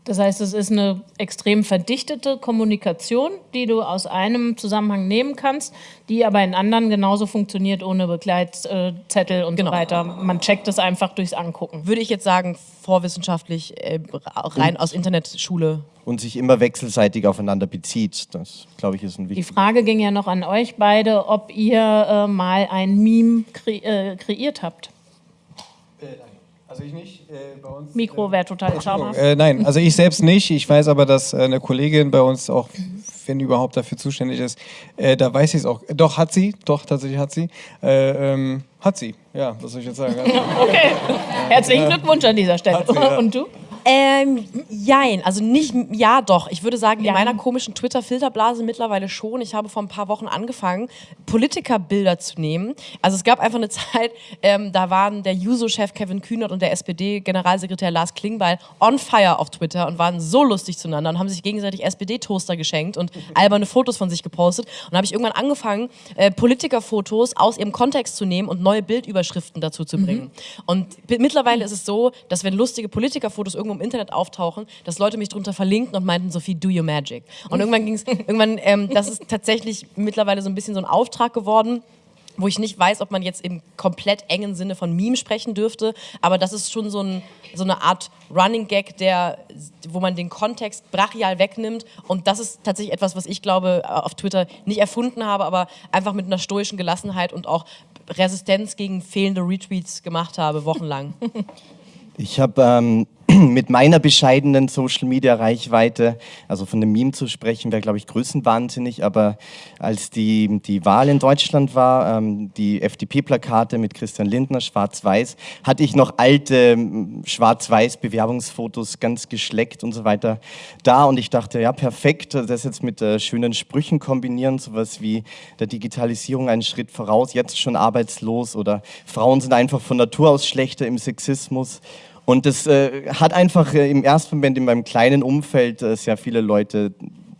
S2: Das heißt, es ist eine extrem verdichtete Kommunikation, die du aus einem Zusammenhang nehmen kannst, die aber in anderen genauso funktioniert ohne Begleitzettel und
S5: Genau.
S2: so weiter. Man checkt es einfach durchs Angucken.
S5: Würde ich jetzt sagen, vorwissenschaftlich, äh, rein aus Internetschule.
S3: Und sich immer wechselseitig aufeinander bezieht. Das, glaube ich, ist ein
S2: Die
S3: wichtiger
S2: Frage ging ja noch an euch beide, ob ihr äh, mal ein Meme kre äh, kreiert habt.
S4: Also ich nicht. Äh, bei uns,
S2: Mikro wäre total schamhaft.
S4: Äh, nein, also ich selbst nicht. Ich weiß aber, dass äh, eine Kollegin bei uns auch, wenn überhaupt dafür zuständig ist, äh, da weiß ich es auch. Doch, hat sie. Doch, tatsächlich hat sie. Äh, ähm, hat sie. Ja, was soll ich jetzt sagen? Sie. [laughs]
S2: Okay, [laughs] herzlichen Glückwunsch an dieser Stelle.
S4: sie, ja.
S2: Und du?
S5: Ähm, jein, also nicht, ja doch. Ich würde sagen, in meiner komischen Twitter-Filterblase mittlerweile schon. Ich habe vor ein paar Wochen angefangen, Politikerbilder zu nehmen. Also es gab einfach eine [laughs] Zeit, ähm, da waren der Juso-Chef Kevin Kühnert und der SPD-Generalsekretär Lars Klingbeil on fire auf Twitter und waren so lustig zueinander und haben sich gegenseitig SPD-Toaster geschenkt und alberne Fotos von sich gepostet. Und da habe ich irgendwann angefangen, äh, Politikerfotos aus ihrem Kontext zu nehmen und neue Bildüberschriften dazu zu bringen. Und bi- mittlerweile ist es so, dass wenn lustige Politikerfotos irgendwo im Internet auftauchen, dass Leute mich drunter verlinken und meinten, Sophie, do your magic. Und irgendwann ging es, [laughs] irgendwann, ähm, das ist tatsächlich mittlerweile so ein bisschen so ein Auftrag geworden wo ich nicht weiß, ob man jetzt im komplett engen Sinne von Meme sprechen dürfte, aber das ist schon so, ein, so eine Art Running Gag, der, wo man den Kontext brachial wegnimmt und das ist tatsächlich etwas, was ich glaube auf Twitter nicht erfunden habe, aber einfach mit einer stoischen Gelassenheit und auch Resistenz gegen fehlende Retweets gemacht habe, wochenlang. [laughs]
S3: Ich habe ähm, [clears throat] mit meiner bescheidenen Social Media Reichweite, also von einem Meme zu sprechen, wäre, glaube ich, größenwahnsinnig. Aber als die, die Wahl in Deutschland war, ähm, die FDP-Plakate mit Christian Lindner, schwarz-weiß, hatte ich noch alte ähm, schwarz-weiß-Bewerbungsfotos ganz geschleckt und so weiter da. Und ich dachte, ja, perfekt, das jetzt mit äh, schönen Sprüchen kombinieren, sowas wie der Digitalisierung einen Schritt voraus, jetzt schon arbeitslos oder Frauen sind einfach von Natur aus schlechter im Sexismus. Und das äh, hat einfach äh, im ersten Moment in meinem kleinen Umfeld äh, sehr viele Leute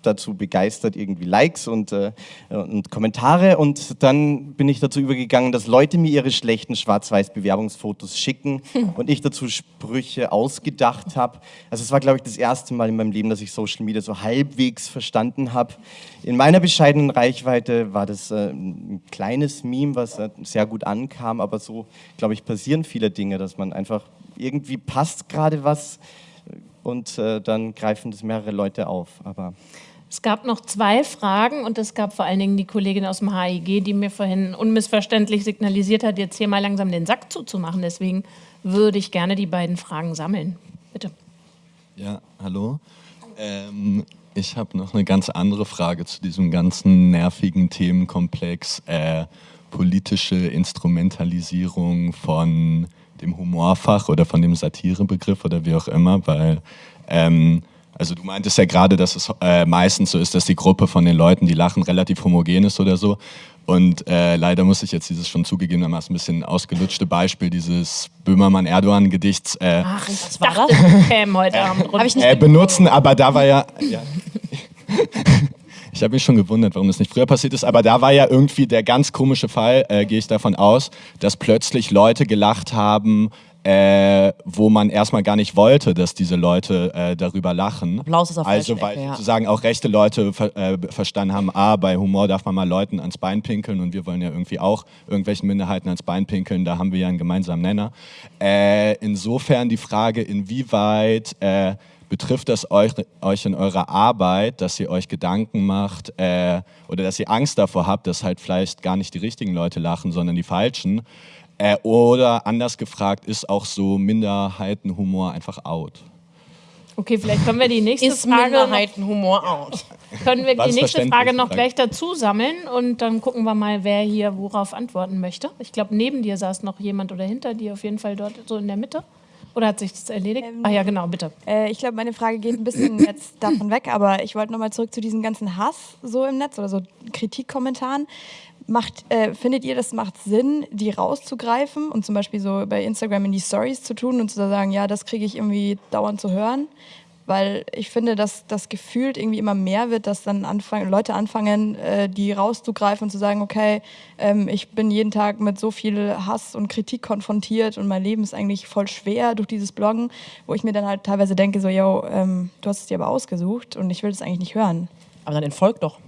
S3: dazu begeistert, irgendwie Likes und, äh, und Kommentare. Und dann bin ich dazu übergegangen, dass Leute mir ihre schlechten Schwarz-Weiß-Bewerbungsfotos schicken [laughs] und ich dazu Sprüche ausgedacht habe. Also es war, glaube ich, das erste Mal in meinem Leben, dass ich Social Media so halbwegs verstanden habe. In meiner bescheidenen Reichweite war das äh, ein kleines Meme, was sehr gut ankam, aber so, glaube ich, passieren viele Dinge, dass man einfach irgendwie passt gerade was und äh, dann greifen das mehrere Leute auf. Aber
S2: Es gab noch zwei Fragen und es gab vor allen Dingen die Kollegin aus dem HIG, die mir vorhin unmissverständlich signalisiert hat, jetzt hier mal langsam den Sack zuzumachen. Deswegen würde ich gerne die beiden Fragen sammeln. Bitte.
S9: Ja, hallo. Ähm, ich habe noch eine ganz andere Frage zu diesem ganzen nervigen Themenkomplex äh, politische Instrumentalisierung von dem Humorfach oder von dem Satirebegriff oder wie auch immer, weil ähm, also du meintest ja gerade, dass es äh, meistens so ist, dass die Gruppe von den Leuten, die lachen, relativ homogen ist oder so. Und äh, leider muss ich jetzt dieses schon zugegebenermaßen ein bisschen ausgelutschte Beispiel dieses Böhmermann-Erdogan-Gedichts äh,
S2: Ach, das heute Abend
S5: nicht
S9: äh, benutzen, aber da war ja... ja. [laughs] Ich habe mich schon gewundert, warum das nicht früher passiert ist, aber da war ja irgendwie der ganz komische Fall, äh, gehe ich davon aus, dass plötzlich Leute gelacht haben, äh, wo man erstmal gar nicht wollte, dass diese Leute äh, darüber lachen.
S5: Applaus ist auf
S9: Also weil
S5: ja.
S9: sozusagen auch rechte Leute ver äh, verstanden haben, ah, bei Humor darf man mal Leuten ans Bein pinkeln und wir wollen ja irgendwie auch irgendwelchen Minderheiten ans Bein pinkeln, da haben wir ja einen gemeinsamen Nenner. Äh, insofern die Frage, inwieweit äh, betrifft das euch, euch in eurer Arbeit, dass ihr euch Gedanken macht äh, oder dass ihr Angst davor habt, dass halt vielleicht gar nicht die richtigen Leute lachen, sondern die falschen? Äh, oder anders gefragt, ist auch so Minderheitenhumor einfach out?
S2: Okay, vielleicht können wir die nächste
S5: Ist
S2: Frage noch,
S5: Minderheitenhumor out?
S2: können wir
S9: War
S2: die nächste? Frage noch
S9: Danke.
S2: gleich dazu sammeln und dann gucken wir mal, wer hier worauf antworten möchte. Ich glaube, neben dir saß noch jemand oder hinter dir auf jeden Fall dort so in der Mitte. Oder hat sich das erledigt?
S10: Ähm,
S2: ah ja, genau, bitte.
S10: Äh, ich glaube, meine Frage geht ein bisschen jetzt [coughs] davon weg, aber ich wollte nochmal zurück zu diesem ganzen Hass so im Netz oder so Kritikkommentaren. Macht, äh, findet ihr, das macht Sinn, die rauszugreifen und zum Beispiel so bei Instagram in die Stories zu tun und zu sagen, ja, das kriege ich irgendwie dauernd zu hören? Weil ich finde, dass das gefühlt irgendwie immer mehr wird, dass dann anfangen, Leute anfangen, äh, die rauszugreifen und zu sagen, okay, ähm, ich bin jeden Tag mit so viel Hass und Kritik konfrontiert und mein Leben ist eigentlich voll schwer durch dieses Bloggen, wo ich mir dann halt teilweise denke, so, yo, ähm, du hast es dir aber ausgesucht und ich will das eigentlich nicht hören.
S5: Aber dann entfolgt doch.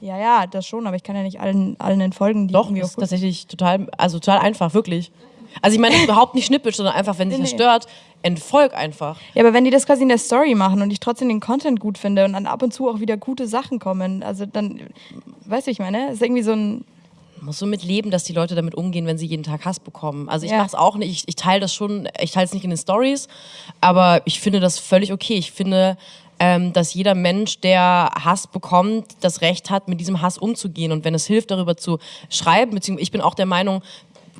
S10: Ja, ja, das schon, aber ich kann ja nicht allen, allen entfolgen, die
S5: Doch, ist tatsächlich total, also total einfach, wirklich. Also ich meine überhaupt nicht schnippisch, sondern einfach, wenn dich
S10: Nee,
S5: das
S10: nee.
S5: stört, entfolg einfach.
S10: Ja, aber wenn die das quasi in der Story machen und ich trotzdem den Content gut finde und dann ab und zu auch wieder gute Sachen kommen, also dann, weißt du, ich meine, ist irgendwie so ein,
S5: Man muss so mit leben, dass die Leute damit umgehen, wenn sie jeden Tag Hass bekommen. Also ich
S10: Ja.
S5: mache es auch nicht, ich, ich teile das schon, ich teile es nicht in den Stories, aber ich finde das völlig okay. Ich finde, ähm, dass jeder Mensch, der Hass bekommt, das Recht hat, mit diesem Hass umzugehen. Und wenn es hilft, darüber zu schreiben, beziehungsweise ich bin auch der Meinung,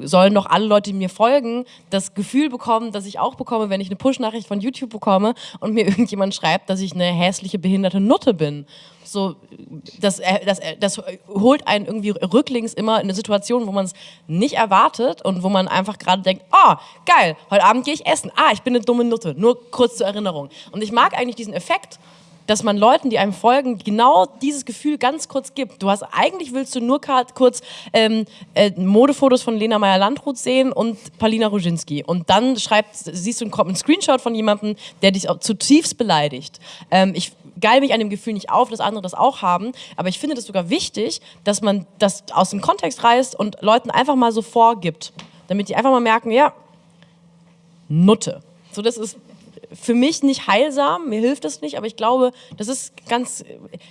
S5: sollen doch alle Leute, die mir folgen, das Gefühl bekommen, dass ich auch bekomme, wenn ich eine Push-Nachricht von YouTube bekomme und mir [laughs] irgendjemand schreibt, dass ich eine hässliche, behinderte Nutte bin. So, das, äh, das, äh, das holt einen irgendwie rücklings immer in eine Situation, wo man es nicht erwartet und wo man einfach gerade denkt, oh, geil, heute Abend gehe ich essen. Ah, ich bin eine dumme Nutte. Nur kurz zur Erinnerung. Und ich mag eigentlich diesen Effekt, dass man Leuten, die einem folgen, genau dieses Gefühl ganz kurz gibt. Du hast eigentlich willst du nur kurz ähm, äh, Modefotos von Lena Meyer-Landrut sehen und Palina Roginski. Und dann schreibt, siehst du einen, einen Screenshot von jemandem, der dich zutiefst beleidigt. Ähm, ich geil mich an dem Gefühl nicht auf, dass andere das auch haben, aber ich finde das sogar wichtig, dass man das aus dem Kontext reißt und Leuten einfach mal so vorgibt, damit die einfach mal merken, ja, Nutte. So, das ist für mich nicht heilsam, mir hilft das nicht, aber ich glaube, das ist ganz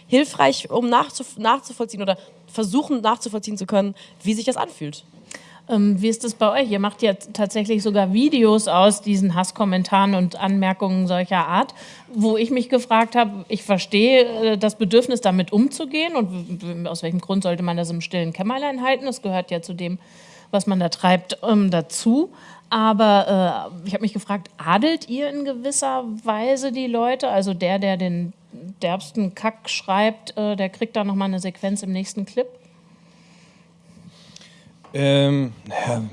S5: hilfreich, um nachzuf nachzuvollziehen oder versuchen nachzuvollziehen zu können, wie sich das anfühlt.
S2: Ähm, wie ist das bei euch? Ihr macht ja tatsächlich sogar Videos aus diesen Hasskommentaren und Anmerkungen solcher Art, wo ich mich gefragt habe, ich verstehe äh, das Bedürfnis, damit umzugehen und aus welchem Grund sollte man das im stillen Kämmerlein halten? Das gehört ja zu dem, was man da treibt, ähm, dazu. Aber äh, ich habe mich gefragt, adelt ihr in gewisser Weise die Leute? Also der, der den derbsten Kack schreibt, äh, der kriegt da nochmal eine Sequenz im nächsten Clip?
S4: Ähm, naja,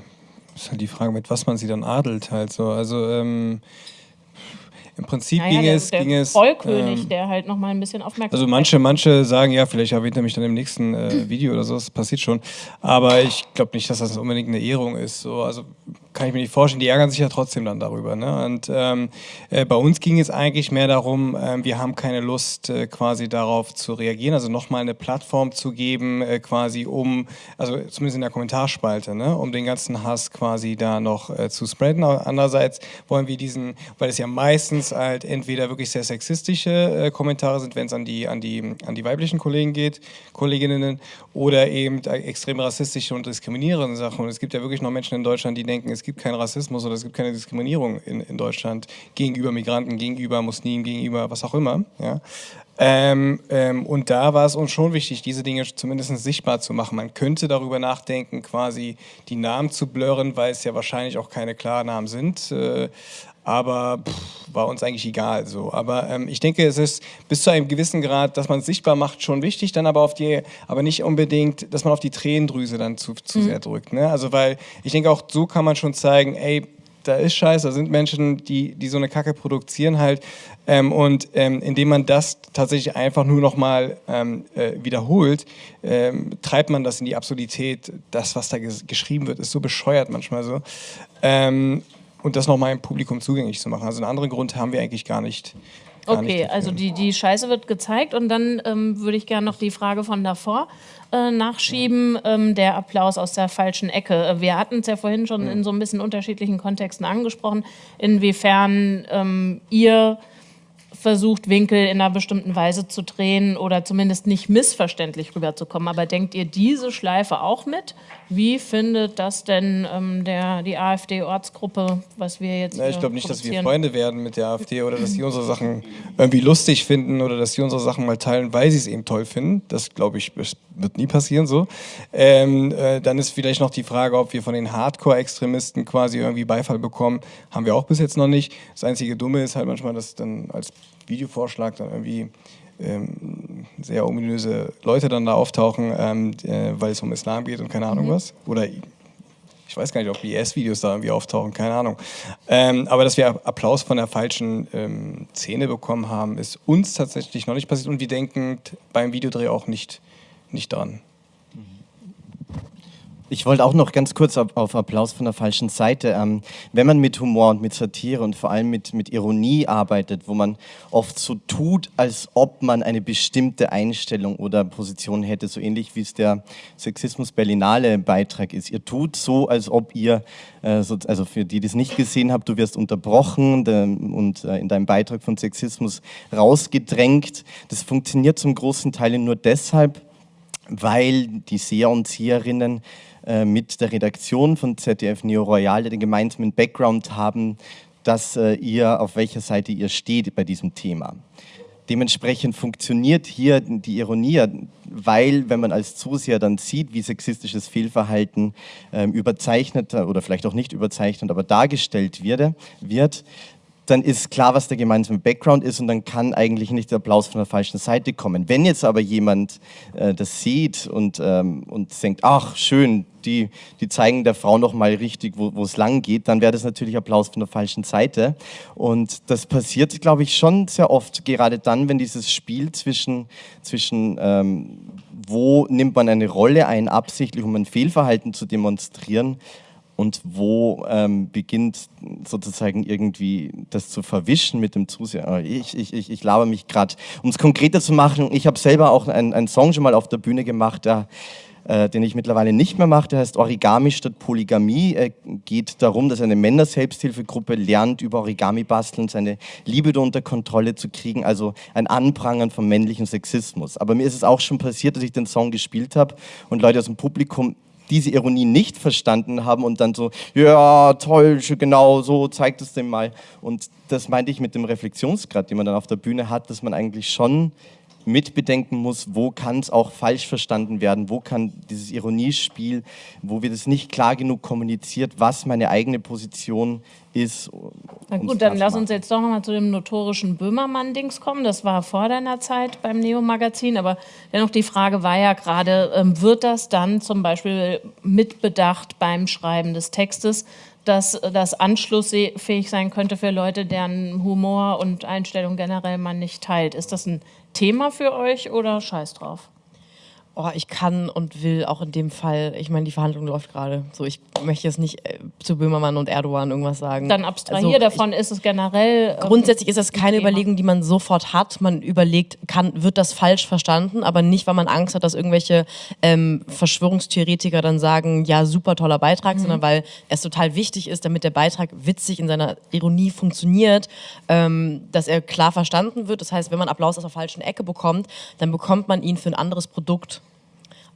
S4: ist halt die Frage, mit was man sie dann adelt halt so. Also ähm, im Prinzip
S2: Naja,
S4: ging
S2: der,
S4: es,
S2: der
S4: ging es.
S2: Vollkönig,
S4: ähm,
S2: der halt nochmal ein bisschen Aufmerksamkeit
S4: Also manche, manche sagen, ja, vielleicht erwähnt er mich dann im nächsten äh, Video oder so, das passiert schon. Aber ich glaube nicht, dass das unbedingt eine Ehrung ist. So. Also kann ich mir nicht vorstellen. Die ärgern sich ja trotzdem dann darüber. Ne? Und ähm, äh, bei uns ging es eigentlich mehr darum, äh, wir haben keine Lust äh, quasi darauf zu reagieren, also nochmal eine Plattform zu geben, äh, quasi um, also zumindest in der Kommentarspalte, ne? um den ganzen Hass quasi da noch äh, zu spreaden. Andererseits wollen wir diesen, weil es ja meistens halt entweder wirklich sehr sexistische äh, Kommentare sind, wenn es an die, an, die, an die weiblichen Kollegen geht, Kolleginnen, oder eben extrem rassistische und diskriminierende Sachen. Und es gibt ja wirklich noch Menschen in Deutschland, die denken, es gibt keinen Rassismus oder es gibt keine Diskriminierung in, in Deutschland gegenüber Migranten, gegenüber Muslimen, gegenüber was auch immer. Ja. Ähm, ähm, und da war es uns schon wichtig, diese Dinge zumindest sichtbar zu machen. Man könnte darüber nachdenken, quasi die Namen zu blurren, weil es ja wahrscheinlich auch keine Klarnamen sind. Äh, aber pff, war uns eigentlich egal so. Aber ähm, ich denke, es ist bis zu einem gewissen Grad, dass man es sichtbar macht, schon wichtig, dann aber auf die, aber nicht unbedingt, dass man auf die Tränendrüse dann zu, zu mhm. sehr drückt. Ne? Also weil ich denke auch so kann man schon zeigen, ey, da ist Scheiß, da sind Menschen, die, die so eine Kacke produzieren halt. Ähm, und ähm, indem man das tatsächlich einfach nur nochmal ähm, äh, wiederholt, ähm, treibt man das in die Absurdität. Das, was da geschrieben wird, ist so bescheuert manchmal so. Und das nochmal im Publikum zugänglich zu machen. Also einen anderen Grund haben wir eigentlich gar nicht.
S2: Gar okay, nicht also die, die Scheiße wird gezeigt und dann ähm, würde ich gerne noch die Frage von davor äh, nachschieben, ähm, der Applaus aus der falschen Ecke. Wir hatten es ja vorhin schon in so ein bisschen unterschiedlichen Kontexten angesprochen, inwiefern ähm, ihr versucht, Winkel in einer bestimmten Weise zu drehen oder zumindest nicht missverständlich rüberzukommen. Aber denkt ihr diese Schleife auch mit? Wie findet das denn ähm, der, die AfD-Ortsgruppe, was wir jetzt
S4: ja, Ich glaube nicht, dass wir Freunde werden mit der AfD oder dass sie unsere Sachen irgendwie lustig finden oder dass sie unsere Sachen mal teilen, weil sie es eben toll finden. Das, glaube ich, wird nie passieren so. Ähm, äh, dann ist vielleicht noch die Frage, ob wir von den Hardcore-Extremisten quasi irgendwie Beifall bekommen. Haben wir auch bis jetzt noch nicht. Das einzige Dumme ist halt manchmal, dass dann als Videovorschlag dann irgendwie ähm, sehr ominöse Leute dann da auftauchen, ähm, äh, weil es um Islam geht und keine Ahnung mhm. was. Oder ich weiß gar nicht, ob IS-Videos da irgendwie auftauchen, keine Ahnung. Ähm, aber dass wir Applaus von der falschen ähm, Szene bekommen haben, ist uns tatsächlich noch nicht passiert und wir denken beim Videodreh auch nicht, nicht dran.
S3: Ich wollte auch noch ganz kurz auf, Applaus von der falschen Seite. Ähm, wenn man mit Humor und mit Satire und vor allem mit, mit Ironie arbeitet, wo man oft so tut, als ob man eine bestimmte Einstellung oder Position hätte, so ähnlich wie es der Sexismus Berlinale Beitrag ist. Ihr tut so, als ob ihr, äh, so, also für die, die es nicht gesehen habt, du wirst unterbrochen und äh, in deinem Beitrag von Sexismus rausgedrängt. Das funktioniert zum großen Teil nur deshalb, weil die Seher und Seherinnen äh, mit der Redaktion von ZDF Neo Royale den gemeinsamen Background haben, dass äh, ihr, auf welcher Seite ihr steht bei diesem Thema. Dementsprechend funktioniert hier die Ironie, weil wenn man als Zuseher dann sieht, wie sexistisches Fehlverhalten ähm, überzeichnet oder vielleicht auch nicht überzeichnet, aber dargestellt wird, wird dann ist klar, was der gemeinsame Background ist und dann kann eigentlich nicht der Applaus von der falschen Seite kommen. Wenn jetzt aber jemand äh, das sieht und, ähm, und denkt, ach schön, die, die zeigen der Frau noch mal richtig, wo es lang geht, dann wäre das natürlich Applaus von der falschen Seite. Und das passiert, glaube ich, schon sehr oft, gerade dann, wenn dieses Spiel zwischen, zwischen ähm, wo nimmt man eine Rolle ein, absichtlich, um ein Fehlverhalten zu demonstrieren, und wo ähm, beginnt sozusagen irgendwie das zu verwischen mit dem Zuseher. Ich, ich, ich, ich laber mich gerade. Um es konkreter zu machen, ich habe selber auch einen, Song schon mal auf der Bühne gemacht, der, äh, den ich mittlerweile nicht mehr mache, der heißt Origami statt Polygamie. Er geht darum, dass eine Männer-Selbsthilfegruppe lernt, über Origami basteln, seine Liebe unter Kontrolle zu kriegen, also ein Anprangern vom männlichen Sexismus. Aber mir ist es auch schon passiert, dass ich den Song gespielt habe und Leute aus dem Publikum diese Ironie nicht verstanden haben und dann so, ja, toll, genau, so zeigt es dem mal. Und das meinte ich mit dem Reflexionsgrad, den man dann auf der Bühne hat, dass man eigentlich schon mitbedenken muss, wo kann es auch falsch verstanden werden, wo kann dieses Ironiespiel, wo wird es nicht klar genug kommuniziert, was meine eigene Position ist.
S2: Na gut, dann lass uns jetzt doch nochmal zu dem notorischen Böhmermann-Dings kommen. Das war vor deiner Zeit beim Neo-Magazin, aber dennoch die Frage war ja gerade, ähm, wird das dann zum Beispiel mitbedacht beim Schreiben des Textes, dass das anschlussfähig sein könnte für Leute, deren Humor und Einstellung generell man nicht teilt. Ist das ein Thema für euch oder scheiß drauf?
S5: Oh, ich kann und will auch in dem Fall, ich meine, die Verhandlung läuft gerade. So, ich möchte jetzt nicht äh, zu Böhmermann und Erdogan irgendwas sagen.
S2: Dann abstrahier
S5: Also,
S2: davon, ist es generell. ähm,
S5: Grundsätzlich ist das keine
S2: Thema.
S5: Überlegung, die man sofort hat. Man überlegt, kann, wird das falsch verstanden, aber nicht, weil man Angst hat, dass irgendwelche ähm, Verschwörungstheoretiker dann sagen, ja, super toller Beitrag, sondern weil es total wichtig ist, damit der Beitrag witzig in seiner Ironie funktioniert, ähm, dass er klar verstanden wird. Das heißt, wenn man Applaus aus der falschen Ecke bekommt, dann bekommt man ihn für ein anderes Produkt.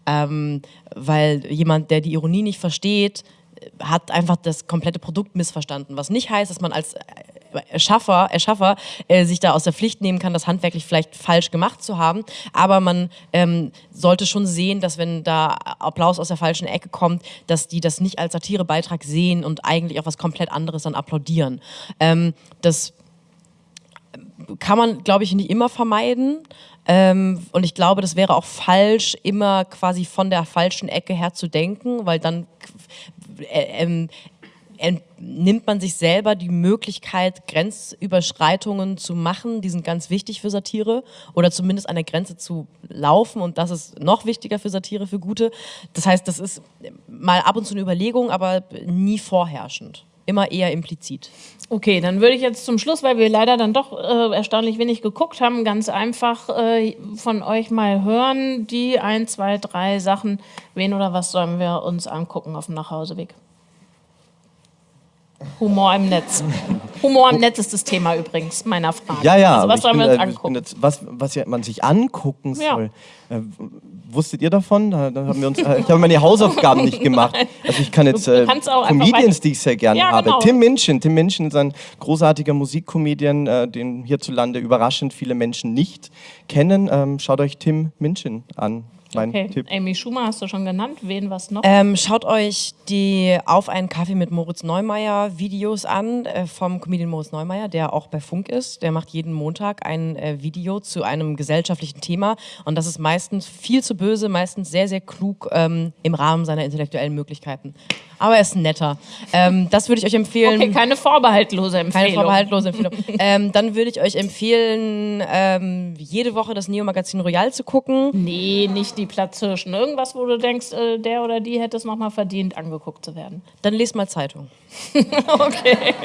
S5: Ähm, weil jemand, der die Ironie nicht versteht, hat einfach das komplette Produkt missverstanden. Was nicht heißt, dass man als Erschaffer, Erschaffer äh, sich da aus der Pflicht nehmen kann, das handwerklich vielleicht falsch gemacht zu haben. Aber man ähm, sollte schon sehen, dass wenn da Applaus aus der falschen Ecke kommt, dass die das nicht als Satirebeitrag sehen und eigentlich auf was komplett anderes dann applaudieren. Ähm, das kann man, glaube ich, nicht immer vermeiden. Ähm, und ich glaube, das wäre auch falsch, immer quasi von der falschen Ecke her zu denken, weil dann äh, ent- nimmt man sich selber die Möglichkeit, Grenzüberschreitungen zu machen. Die sind ganz wichtig für Satire oder zumindest an der Grenze zu laufen. Und das ist noch wichtiger für Satire, für gute. Das heißt, das ist mal ab und zu eine Überlegung, aber nie vorherrschend. Immer eher implizit.
S2: Okay, dann würde ich jetzt zum Schluss, weil wir leider dann doch äh, erstaunlich wenig geguckt haben, ganz einfach äh, von euch mal hören, die ein, zwei, drei Sachen, wen oder was sollen wir uns angucken auf dem Nachhauseweg? Humor im Netz. Humor im Netz ist das Thema übrigens meiner Frage.
S3: Ja, ja,
S2: Also was sollen wir uns
S3: äh,
S2: angucken?
S3: jetzt, was, was ja man sich angucken
S2: Ja.
S3: soll. Äh, wusstet ihr davon? Da, da haben wir uns, äh, ich habe meine Hausaufgaben nicht [laughs] gemacht. Also ich kann jetzt äh, Comedians, die ich sehr gerne
S2: Ja,
S3: habe.
S2: genau.
S3: Tim Minchin. Tim Minchin ist ein großartiger Musikcomedian, äh, den hierzulande überraschend viele Menschen nicht kennen. Ähm, schaut euch Tim Minchin an. Mein
S2: Okay,
S3: Tipp.
S2: Amy Schumer hast du schon genannt. Wen was noch?
S5: Ähm, schaut euch die Auf einen Kaffee mit Moritz Neumeier Videos an äh, vom Comedian Moritz Neumeier, der auch bei Funk ist. Der macht jeden Montag ein äh, Video zu einem gesellschaftlichen Thema und das ist meistens viel zu böse, meistens sehr, sehr klug ähm, im Rahmen seiner intellektuellen Möglichkeiten. Aber er ist netter. Ähm, das würde ich euch empfehlen.
S2: Okay, keine vorbehaltlose Empfehlung.
S5: Keine vorbehaltlose Empfehlung. [laughs] ähm, dann würde ich euch empfehlen, ähm, jede Woche das Neo-Magazin Royal zu gucken.
S2: Nee, nicht die Platzhirschen. Irgendwas, wo du denkst, äh, der oder die hätte es nochmal verdient, angeguckt zu werden.
S5: Dann lest mal Zeitung. [laughs]
S2: okay.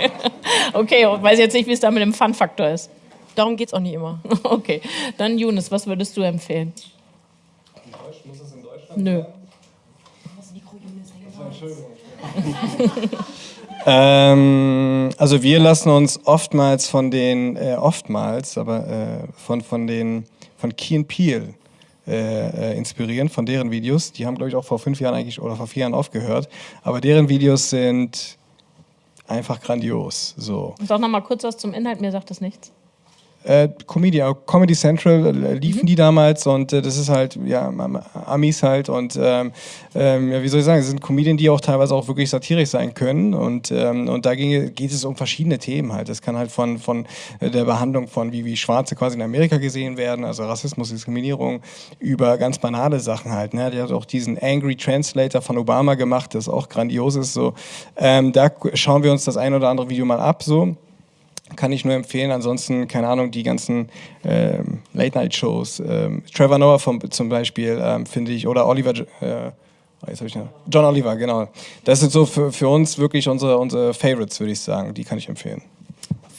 S2: Okay, und weiß jetzt nicht, wie es da mit dem Fun-Faktor ist.
S5: Darum geht es auch nicht immer. [laughs]
S2: Okay, dann Younes, was würdest du empfehlen?
S4: Muss es in Deutschland?
S2: Nö.
S4: Ähm, also wir lassen uns oftmals von den, äh, oftmals, aber äh, von, von den, von Key and Peele äh, äh, inspirieren, von deren Videos. Die haben, glaube ich, auch vor fünf Jahren eigentlich oder vor vier Jahren aufgehört. Aber deren Videos sind einfach grandios. So.
S2: Sag noch mal kurz was zum Inhalt, mir sagt das nichts.
S4: Äh, Comedy, Comedy Central äh, liefen die damals und äh, das ist halt, ja, Am- Amis halt und ähm, ähm, ja, wie soll ich sagen, es sind Comedien, die auch teilweise auch wirklich satirisch sein können und, ähm, und da ging, geht es um verschiedene Themen halt. Das kann halt von, von äh, der Behandlung von, wie, wie Schwarze quasi in Amerika gesehen werden, also Rassismus, Diskriminierung, über ganz banale Sachen halt. Ne? Der hat auch diesen Angry Translator von Obama gemacht, das auch grandios ist. So. Ähm, da schauen wir uns das ein oder andere Video mal ab, so kann ich nur empfehlen. Ansonsten, keine Ahnung, die ganzen ähm, Late-Night-Shows. Ähm, Trevor Noah vom, zum Beispiel, ähm, finde ich, oder Oliver, äh, oh, jetzt hab ich noch, John Oliver, genau. Das sind so für, für uns wirklich unsere, unsere Favorites, würde ich sagen. Die kann ich empfehlen.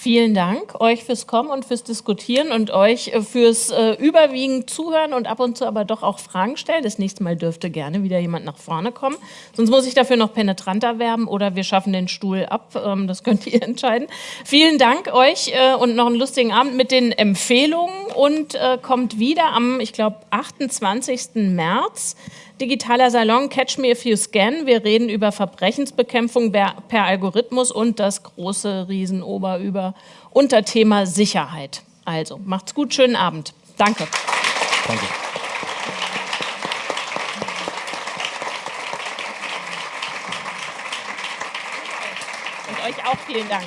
S2: Vielen Dank euch fürs Kommen und fürs Diskutieren und euch äh, fürs äh, überwiegend Zuhören und ab und zu aber doch auch Fragen stellen. Das nächste Mal dürfte gerne wieder jemand nach vorne kommen. Sonst muss ich dafür noch penetranter werben oder wir schaffen den Stuhl ab. Ähm, das könnt ihr [laughs] entscheiden. Vielen Dank euch äh, und noch einen lustigen Abend mit den Empfehlungen und äh, kommt wieder am, ich glaube, 28. März. Digitaler Salon Catch Me If You Scan. Wir reden über Verbrechensbekämpfung per, Algorithmus und das große Riesenober über Unterthema Sicherheit. Also, macht's gut, schönen Abend. Danke.
S3: Danke.
S2: Und euch auch vielen Dank.